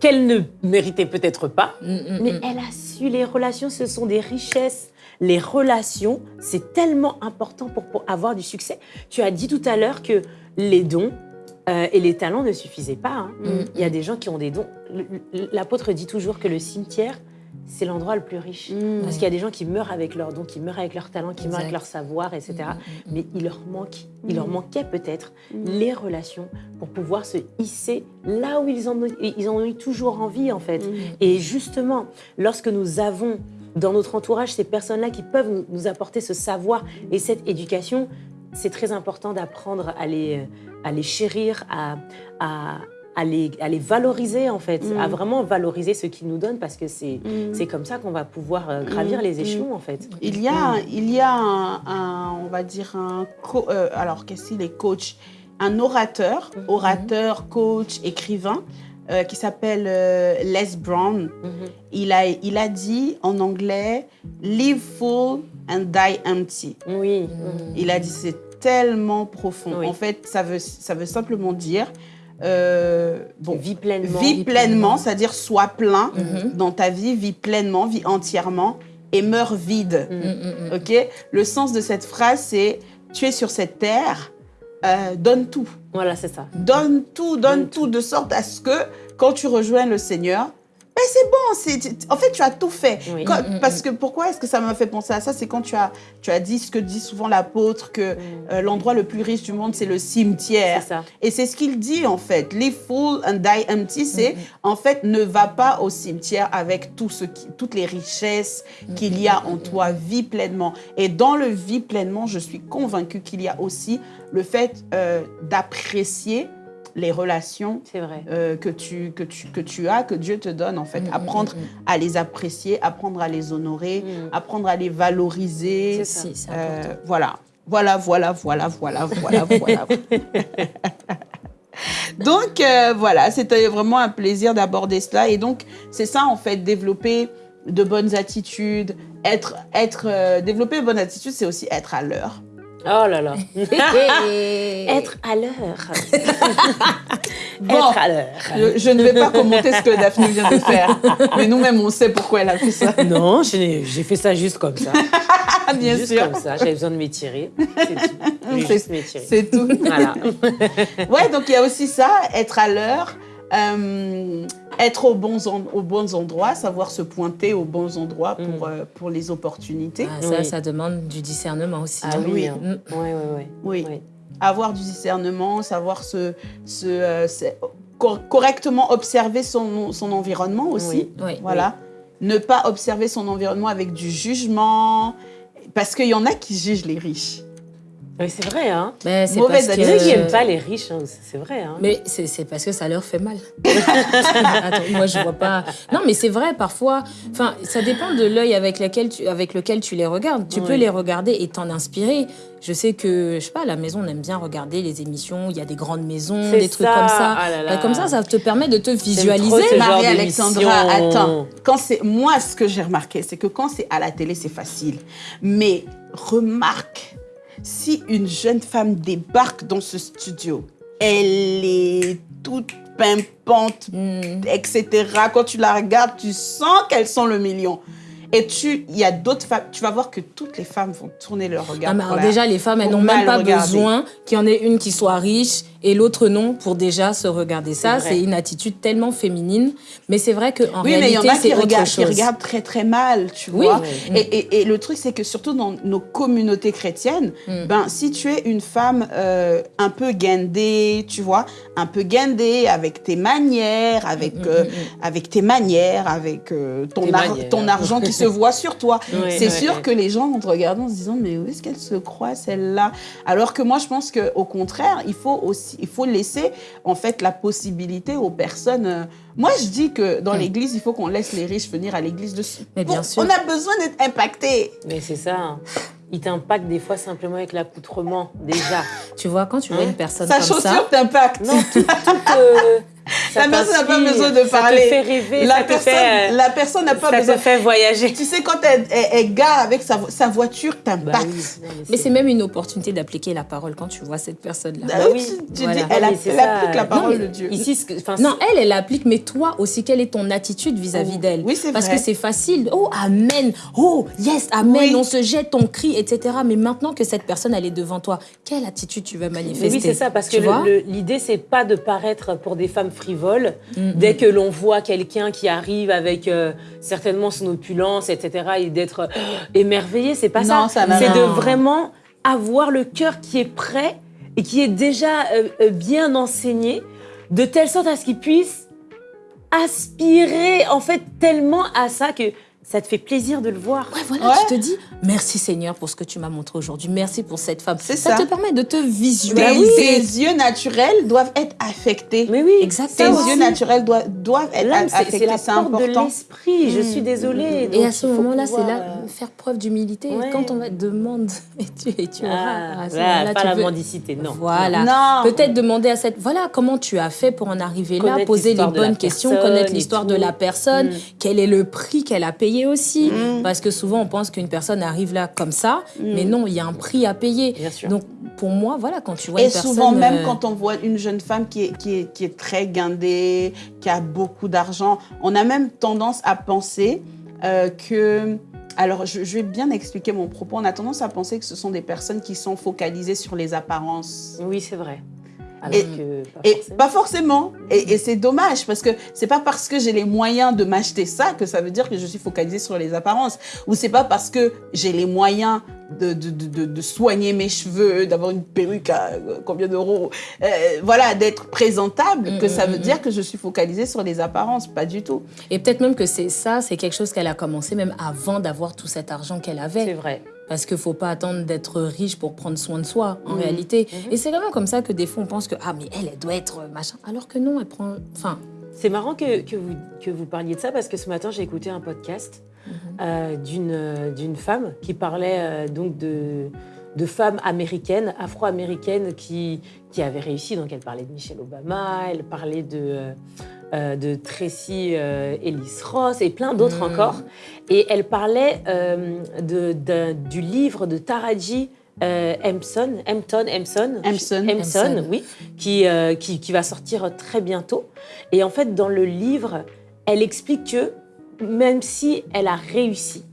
qu'elle ne méritait peut-être pas,
Mm, mm,
mais
mm.
elle a su les relations, ce sont des richesses. Les relations, c'est tellement important pour, pour avoir du succès. Tu as dit tout à l'heure que les dons euh, et les talents ne suffisaient pas. hein.
Mm,
Il y a des gens qui ont des dons. L'apôtre dit toujours que le cimetière, c'est l'endroit le plus riche.
Mm.
Parce qu'il y a des gens qui meurent avec leurs dons, qui meurent avec leurs talents, qui meurent avec leur savoir, etc.
Mm, mm,
Mais il leur manque, il leur
Mm.
manquait peut-être
Mm.
les relations pour pouvoir se hisser là où ils en ont, ils en ont eu toujours envie en fait.
Mm.
Et justement, lorsque nous avons dans notre entourage ces personnes-là qui peuvent nous, apporter ce savoir et cette éducation, c'est très important d'apprendre à les, à les chérir, à, à, à les, à les valoriser en fait,
Mm.
à vraiment valoriser ce qu'ils nous donnent parce que c'est
Mm.
c'est comme ça qu'on va pouvoir euh, gravir
Mm.
les
Mm.
échelons en fait.
Il y a, il y a un, un- on va dire un, euh, alors qu'est-ce qu'il est coach, un orateur,
Mhm.
orateur, coach, écrivain, euh, qui s'appelle euh, Les Brown.
Mhm.
Il a, il a dit en anglais Live full and die empty.
Oui.
Mm.
Il a dit c'est tellement profond.
Oui.
En fait, ça veut, ça veut simplement dire euh, bon,
Vis pleinement.
vis pleinement, c'est-à-dire sois plein
Mhm.
dans ta vie, vis pleinement, vis entièrement et meurs vide.
Mm.
Mm, mm, mm.
Ok? Le sens de cette phrase, c'est tu es sur cette terre, euh, donne tout.
Voilà, c'est ça.
Donne tout, donne
Donne
tout, de sorte à ce que quand tu rejoins le Seigneur, ben c'est bon, en fait, tu as tout fait.
Oui.
Quand-
Mm, mm,
parce que pourquoi est-ce que ça m'a fait penser à ça? C'est quand tu as, tu as dit ce que dit souvent l'apôtre, que
Mm.
euh, l'endroit le plus riche du monde, c'est le cimetière.
Ça.
Et c'est ce qu'il dit en fait. Live full and die empty, c'est en fait ne va pas au cimetière avec tout ce qui, toutes les richesses qu'il y a en toi. Vis pleinement. Et dans le vie pleinement, je suis convaincue qu'il y a aussi le fait euh, d'apprécier les relations
C'est vrai.
euh, que, tu, que, tu, que tu as, que Dieu te donne en fait. Apprendre à les apprécier, apprendre à les honorer,
Mm.
apprendre à les valoriser.
Ça.
Si,
Euh, voilà. Voilà, voilà, voilà, voilà, voilà, voilà. donc, euh, voilà, c'était vraiment un plaisir d'aborder cela. Et donc, c'est ça, en fait, développer de bonnes attitudes. Être, être, euh, développer de bonnes attitudes, c'est aussi être à l'heure.
Oh là là. Être à l'heure.
Bon.
Être à l'heure.
Je, je ne vais pas commenter ce que Daphné vient de faire. Mais nous-mêmes, on sait pourquoi elle a fait ça.
Non, j'ai fait ça juste comme ça.
Bien
juste
sûr.
comme ça. J'avais besoin de m'étirer. C'est tout.
C'est tout.
Voilà.
Ouais, donc il y a aussi ça, être à l'heure, euh, être aux bons, en- aux bons endroits, savoir se pointer aux bons endroits pour,
Mm.
euh, pour les opportunités.
Ah, ça,
Oui.
ça demande du discernement aussi.
Ah oui.
oui.
hein.
Mm.
Ouais, ouais.
Oui.
Ouais.
Avoir du discernement, savoir se, se, euh, se- cor- correctement observer son, son environnement aussi.
Oui.
Oui.
Voilà. Ne pas observer son environnement avec du jugement. Parce qu'il y en a qui jugent les riches.
Oui, c'est vrai, hein.
Ben, c'est
Mauvaise
parce que...
qui n'aiment pas les riches, hein. c'est vrai. Hein.
Mais c'est parce que ça leur fait mal. Attends, moi, je vois pas. Non, mais c'est vrai, parfois. Enfin, ça dépend de l'œil avec, lequel tu- avec lequel tu les regardes. Tu peux les regarder et t'en inspirer. Je sais que, je sais pas, à la maison, on aime bien regarder les émissions. Il y a des grandes maisons, des trucs comme ça.
Ah là là.
Ben, comme ça, ça te permet de te
trop
visualiser.
Marie-Alexandra, attends. Quand c'est moi, ce que j'ai remarqué, c'est que quand c'est à la télé, c'est facile. Mais remarque, si une jeune femme débarque dans ce studio, elle est toute pimpantes, etc. Quand tu la regardes, tu sens qu'elles sont le million. Et tu, il y a d'autres femmes, tu vas voir que toutes les femmes vont tourner leur regard.
Mais alors déjà, les femmes, elles n'ont même pas besoin qu'il y en ait une qui soit riche et l'autre non pour déjà se regarder. Ça, c'est une attitude tellement féminine. Mais c'est vrai qu'en
oui,
réalité, c'est autre
regardent,
chose.
qui regardent très très mal, tu
Oui.
vois.
Oui.
Et, et- et le truc, c'est que surtout dans nos communautés chrétiennes,
Mm.
ben, si tu es une femme euh, un peu guindée, tu vois, un peu guindée avec tes manières, avec,
Mm,
euh, avec tes manières, avec euh, ton,
Tes
ar-
manières.
ton argent qui se voit sur toi, c'est sûr que les gens vont te regarder en se disant, mais où est-ce qu'elle se croit, celle-là? Alors que moi, je pense qu'au contraire, il faut aussi, il faut laisser en fait la possibilité aux personnes. euh, Moi, je dis que dans l'église, il faut qu'on laisse les riches venir à l'église de.
Mais bien sûr.
On a besoin d'être impacté.
Mais c'est ça. hein. Il t'impacte des fois simplement avec l'accoutrement, déjà.
Tu vois, quand tu vois
Hein?
une personne
Sa
comme
chaussure
ça,
t'impacte.
Non, tout, tout, euh, ça
La personne n'a pas besoin de parler.
Ça te fait rêver,
La
ça
personne,
fait, euh,
la personne n'a pas
ça
besoin.
te fait voyager.
Tu sais, quand elle, elle, elle gare avec sa, vo- sa voiture,
Bah
t'impacte.
oui, non,
mais c'est même une opportunité d'appliquer la parole quand tu vois cette personne-là.
Ah
Bah
oui, tu,
Voilà.
dis, elle,
Non,
a-
mais c'est
elle
ça.
applique la
Non,
parole
mais
de Dieu.
Ici,
Non, elle, elle applique, mais toi aussi, quelle est ton attitude vis-à-vis
Oh,
d'elle?
oui, c'est
Parce
vrai.
que c'est facile. Oh, amen. Oh, yes, amen.
Oui.
On se jette, on crie, etc. Mais maintenant que cette personne, elle est devant toi, quelle attitude tu vas
Mais
manifester?
oui, c'est ça, parce que l'idée, c'est pas de paraître pour des femmes frivoles.
Mm,
Dès que l'on voit quelqu'un qui arrive avec euh, certainement son opulence, etc., et d'être émerveillé, c'est pas
Non,
ça.
ça
c'est de vraiment avoir le cœur qui est prêt et qui est déjà euh, euh, bien enseigné, de telle sorte à ce qu'il puisse aspirer, en fait, tellement à ça que ça te fait plaisir de le voir.
Ouais, voilà,
Ouais.
tu te dis merci Seigneur pour ce que tu m'as montré aujourd'hui. Merci pour cette femme.
C'est
ça.
ça.
te permet de te visualiser.
tes yeux naturels doivent être affectés.
Mais oui,
Exact.
Tes yeux naturels doivent, doivent être
c'est-
affectés.
c'est la
C'est
porte de
important.
l'esprit. Je
Mm.
suis désolée.
Et à ce moment-là, c'est
pouvoir,
là
euh,
faire preuve d'humilité.
Ouais.
Quand on va demande et tu, et tu auras.
Ah,
à ce
voilà,
moment-là,
pas
tu
la
peux-
mendicité, non.
Voilà.
Non.
Peut-être demander à cette. Voilà, comment tu as fait pour en arriver là, poser les
de
bonnes questions, connaître l'histoire de la personne,
Mm.
quel est le prix qu'elle a payé? Aussi.
Mm.
Parce que souvent, on pense qu'une personne arrive là comme ça, mais non, il y a un prix à payer.
Bien sûr.
Donc, pour moi, voilà, quand tu vois
Et
une personne.
souvent, même
euh,
quand on voit une jeune femme qui est, qui est, qui est très guindée, qui a beaucoup d'argent, on a même tendance à penser euh, que... Alors, je, je vais bien expliquer mon propos. On a tendance à penser que ce sont des personnes qui sont focalisées sur les apparences.
Oui, c'est vrai. Alors
Et-
que pas
Et
forcément.
pas forcément. Et, et c'est dommage parce que c'est pas parce que j'ai les moyens de m'acheter ça que ça veut dire que je suis focalisée sur les apparences. Ou c'est pas parce que j'ai les moyens de, de, de, soigner mes cheveux, d'avoir une perruque à euh, combien d'euros, euh, voilà, d'être présentable,
Mm,
que ça
mm,
veut
mm,
dire que je suis focalisée sur les apparences. Pas du tout.
Et peut-être même que c'est ça, c'est quelque chose qu'elle a commencé même avant d'avoir tout cet argent qu'elle
C'est
avait.
vrai.
Parce qu'il faut pas attendre d'être riche pour prendre soin de soi, en
Mhm.
réalité.
Mhm.
Et c'est vraiment comme ça que des fois on pense que, ah, mais elle, elle doit être euh, machin. Alors que non, elle prend. Enfin,
C'est marrant que, que, vous, que vous parliez de ça parce que ce matin, j'ai écouté un podcast euh, d'une euh, d'une femme qui parlait euh, donc de, de femmes américaines, afro-américaines qui, qui avaient réussi. Donc, elle parlait de Michelle Obama, elle parlait de, euh, de Tracy euh, Ellis Ross et plein d'autres
Mm.
encore. Et elle parlait euh, de, du livre de Taraji euh, Empson, Empton, Empson,
Empson.
Empson,
Empson.
oui, qui, qui, qui va sortir très bientôt. Et en fait, dans le livre, elle explique que même si elle a réussi,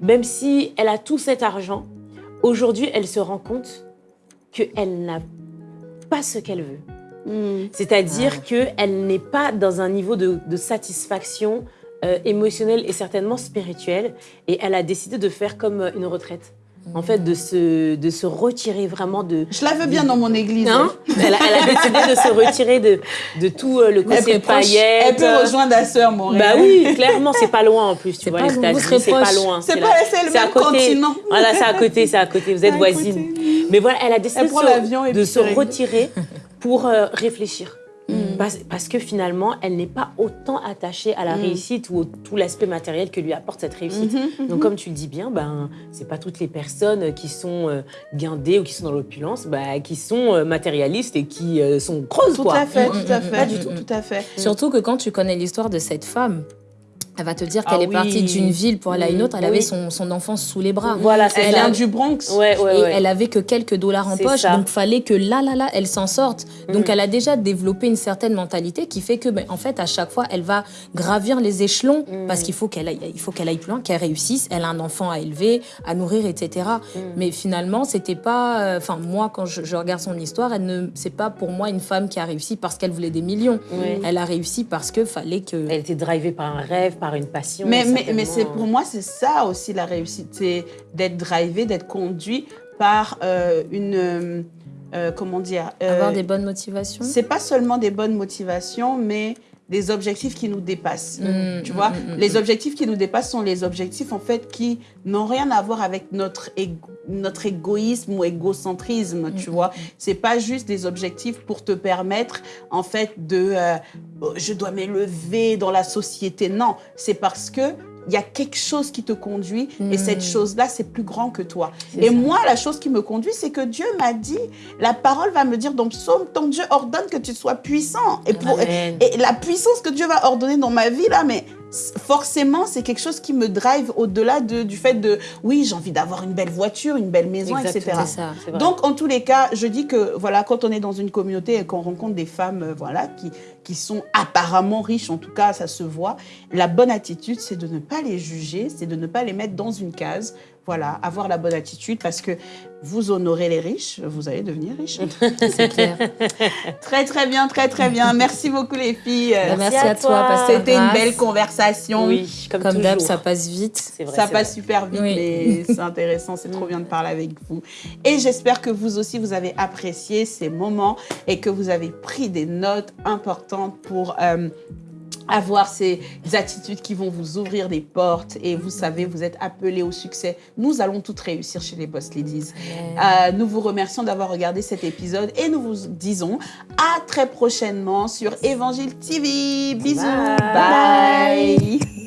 même si elle a tout cet argent, aujourd'hui, elle se rend compte qu'elle n'a pas ce qu'elle veut.
Mm.
C'est-à-dire qu'elle n'est pas dans un niveau de, de satisfaction euh, émotionnelle et certainement spirituelle. Et elle a décidé de faire comme euh, une retraite. En fait, de se, de se retirer vraiment de...
Je la veux bien dans mon église.
Hein elle, a, elle a décidé de se retirer de, de tout euh, le
Elle
côté paillettes.
elle peut rejoindre la sœur Montréal.
Bah oui, clairement, c'est pas loin en plus. Tu
C'est
vois, c'est pas loin.
C'est pas- c'est le
à
même
côté.
continent.
Voilà, c'est à côté, c'est à côté. Vous êtes
À
voisines.
côté.
Mais voilà, elle a décidé
Elle
de se- de retirer pour euh, réfléchir.
Mm.
Parce, parce que finalement, elle n'est pas autant attachée à la
Mm.
réussite ou au tout l'aspect matériel que lui apporte cette réussite.
Mhm,
Donc, comme tu le dis bien, ben, c'est pas toutes les personnes qui sont euh, guindées ou qui sont dans l'opulence, bah, qui sont euh, matérialistes et qui euh, sont creuses,
Tout
quoi.
à fait,
Mm,
tout à fait. Pas du tout, tout à fait.
surtout que quand tu connais l'histoire de cette femme, Elle va te dire qu'elle
Ah
est partie d'une ville pour aller à une autre. Elle
Oui.
avait son, son enfant sous les bras.
Voilà, c'est
Elle vient du Bronx.
Ouais, ouais,
et
ouais.
elle avait que quelques dollars en poche,
ça.
donc fallait que là, là, là, elle s'en sorte. Donc
Mhm.
elle a déjà développé une certaine mentalité qui fait que, ben, en fait, à chaque fois, elle va gravir les échelons
Mhm.
parce qu'il faut qu'elle aille, il faut qu'elle aille plus loin, qu'elle réussisse. Elle a un enfant à élever, à nourrir, etc.
Mhm.
Mais finalement, c'était pas, euh, enfin moi, quand je, je regarde son histoire, elle ne, c'est pas pour moi une femme qui a réussi parce qu'elle voulait des millions. Elle a réussi parce que fallait que.
Elle était drivée par un rêve, par une passion.
Mais, mais, mais c'est pour moi, c'est ça aussi la réussite, c'est d'être drivé, d'être conduit par euh, une. euh, euh, comment dire euh,
Avoir des bonnes motivations.
C'est pas seulement des bonnes motivations, mais des objectifs qui nous dépassent.
Mm,
tu
mm,
vois,
mm,
les objectifs qui nous dépassent sont les objectifs en fait qui n'ont rien à voir avec notre égo- notre égoïsme ou égocentrisme. Tu vois, c'est pas juste des objectifs pour te permettre en fait de euh, oh, je dois m'élever dans la société. Non, c'est parce que il y a quelque chose qui te conduit et cette chose-là, c'est plus grand que toi. Et
ça.
moi, la chose qui me conduit, c'est que Dieu m'a dit, la parole va me dire dans Psaume, ton Dieu ordonne que tu sois puissant. Et, pour,
Amen.
et la puissance que Dieu va ordonner dans ma vie, là, mais forcément, c'est quelque chose qui me drive au-delà de, du fait de, oui, j'ai envie d'avoir une belle voiture, une belle maison, etc.
Exactement.
Ça.
Donc, en tous les cas, je dis que voilà, quand on est dans une communauté et qu'on rencontre des femmes euh, voilà, qui, qui sont apparemment riches, en tout cas, ça se voit, la bonne attitude, c'est de ne pas les juger, c'est de ne pas les mettre dans une case. Voilà, avoir la bonne attitude parce que vous honorez les riches, vous allez devenir riches.
C'est clair.
très, très bien, très, très bien. Merci beaucoup, les filles.
Merci,
à
à toi,
C'était une belle conversation.
oui, comme,
Comme d'hab, ça passe vite.
C'est vrai,
Ça passe
vrai.
super vite,
Oui.
mais c'est intéressant. C'est trop bien de parler avec vous. Et j'espère que vous aussi, vous avez apprécié ces moments et que vous avez pris des notes importantes pour euh, avoir ces attitudes qui vont vous ouvrir des portes. Et vous savez, vous êtes appelés au succès. Nous allons toutes réussir chez les Boss Ladies. Euh, nous vous remercions d'avoir regardé cet épisode et nous vous disons à très prochainement sur Évangile TV. Bisous.
Bye.
Bye.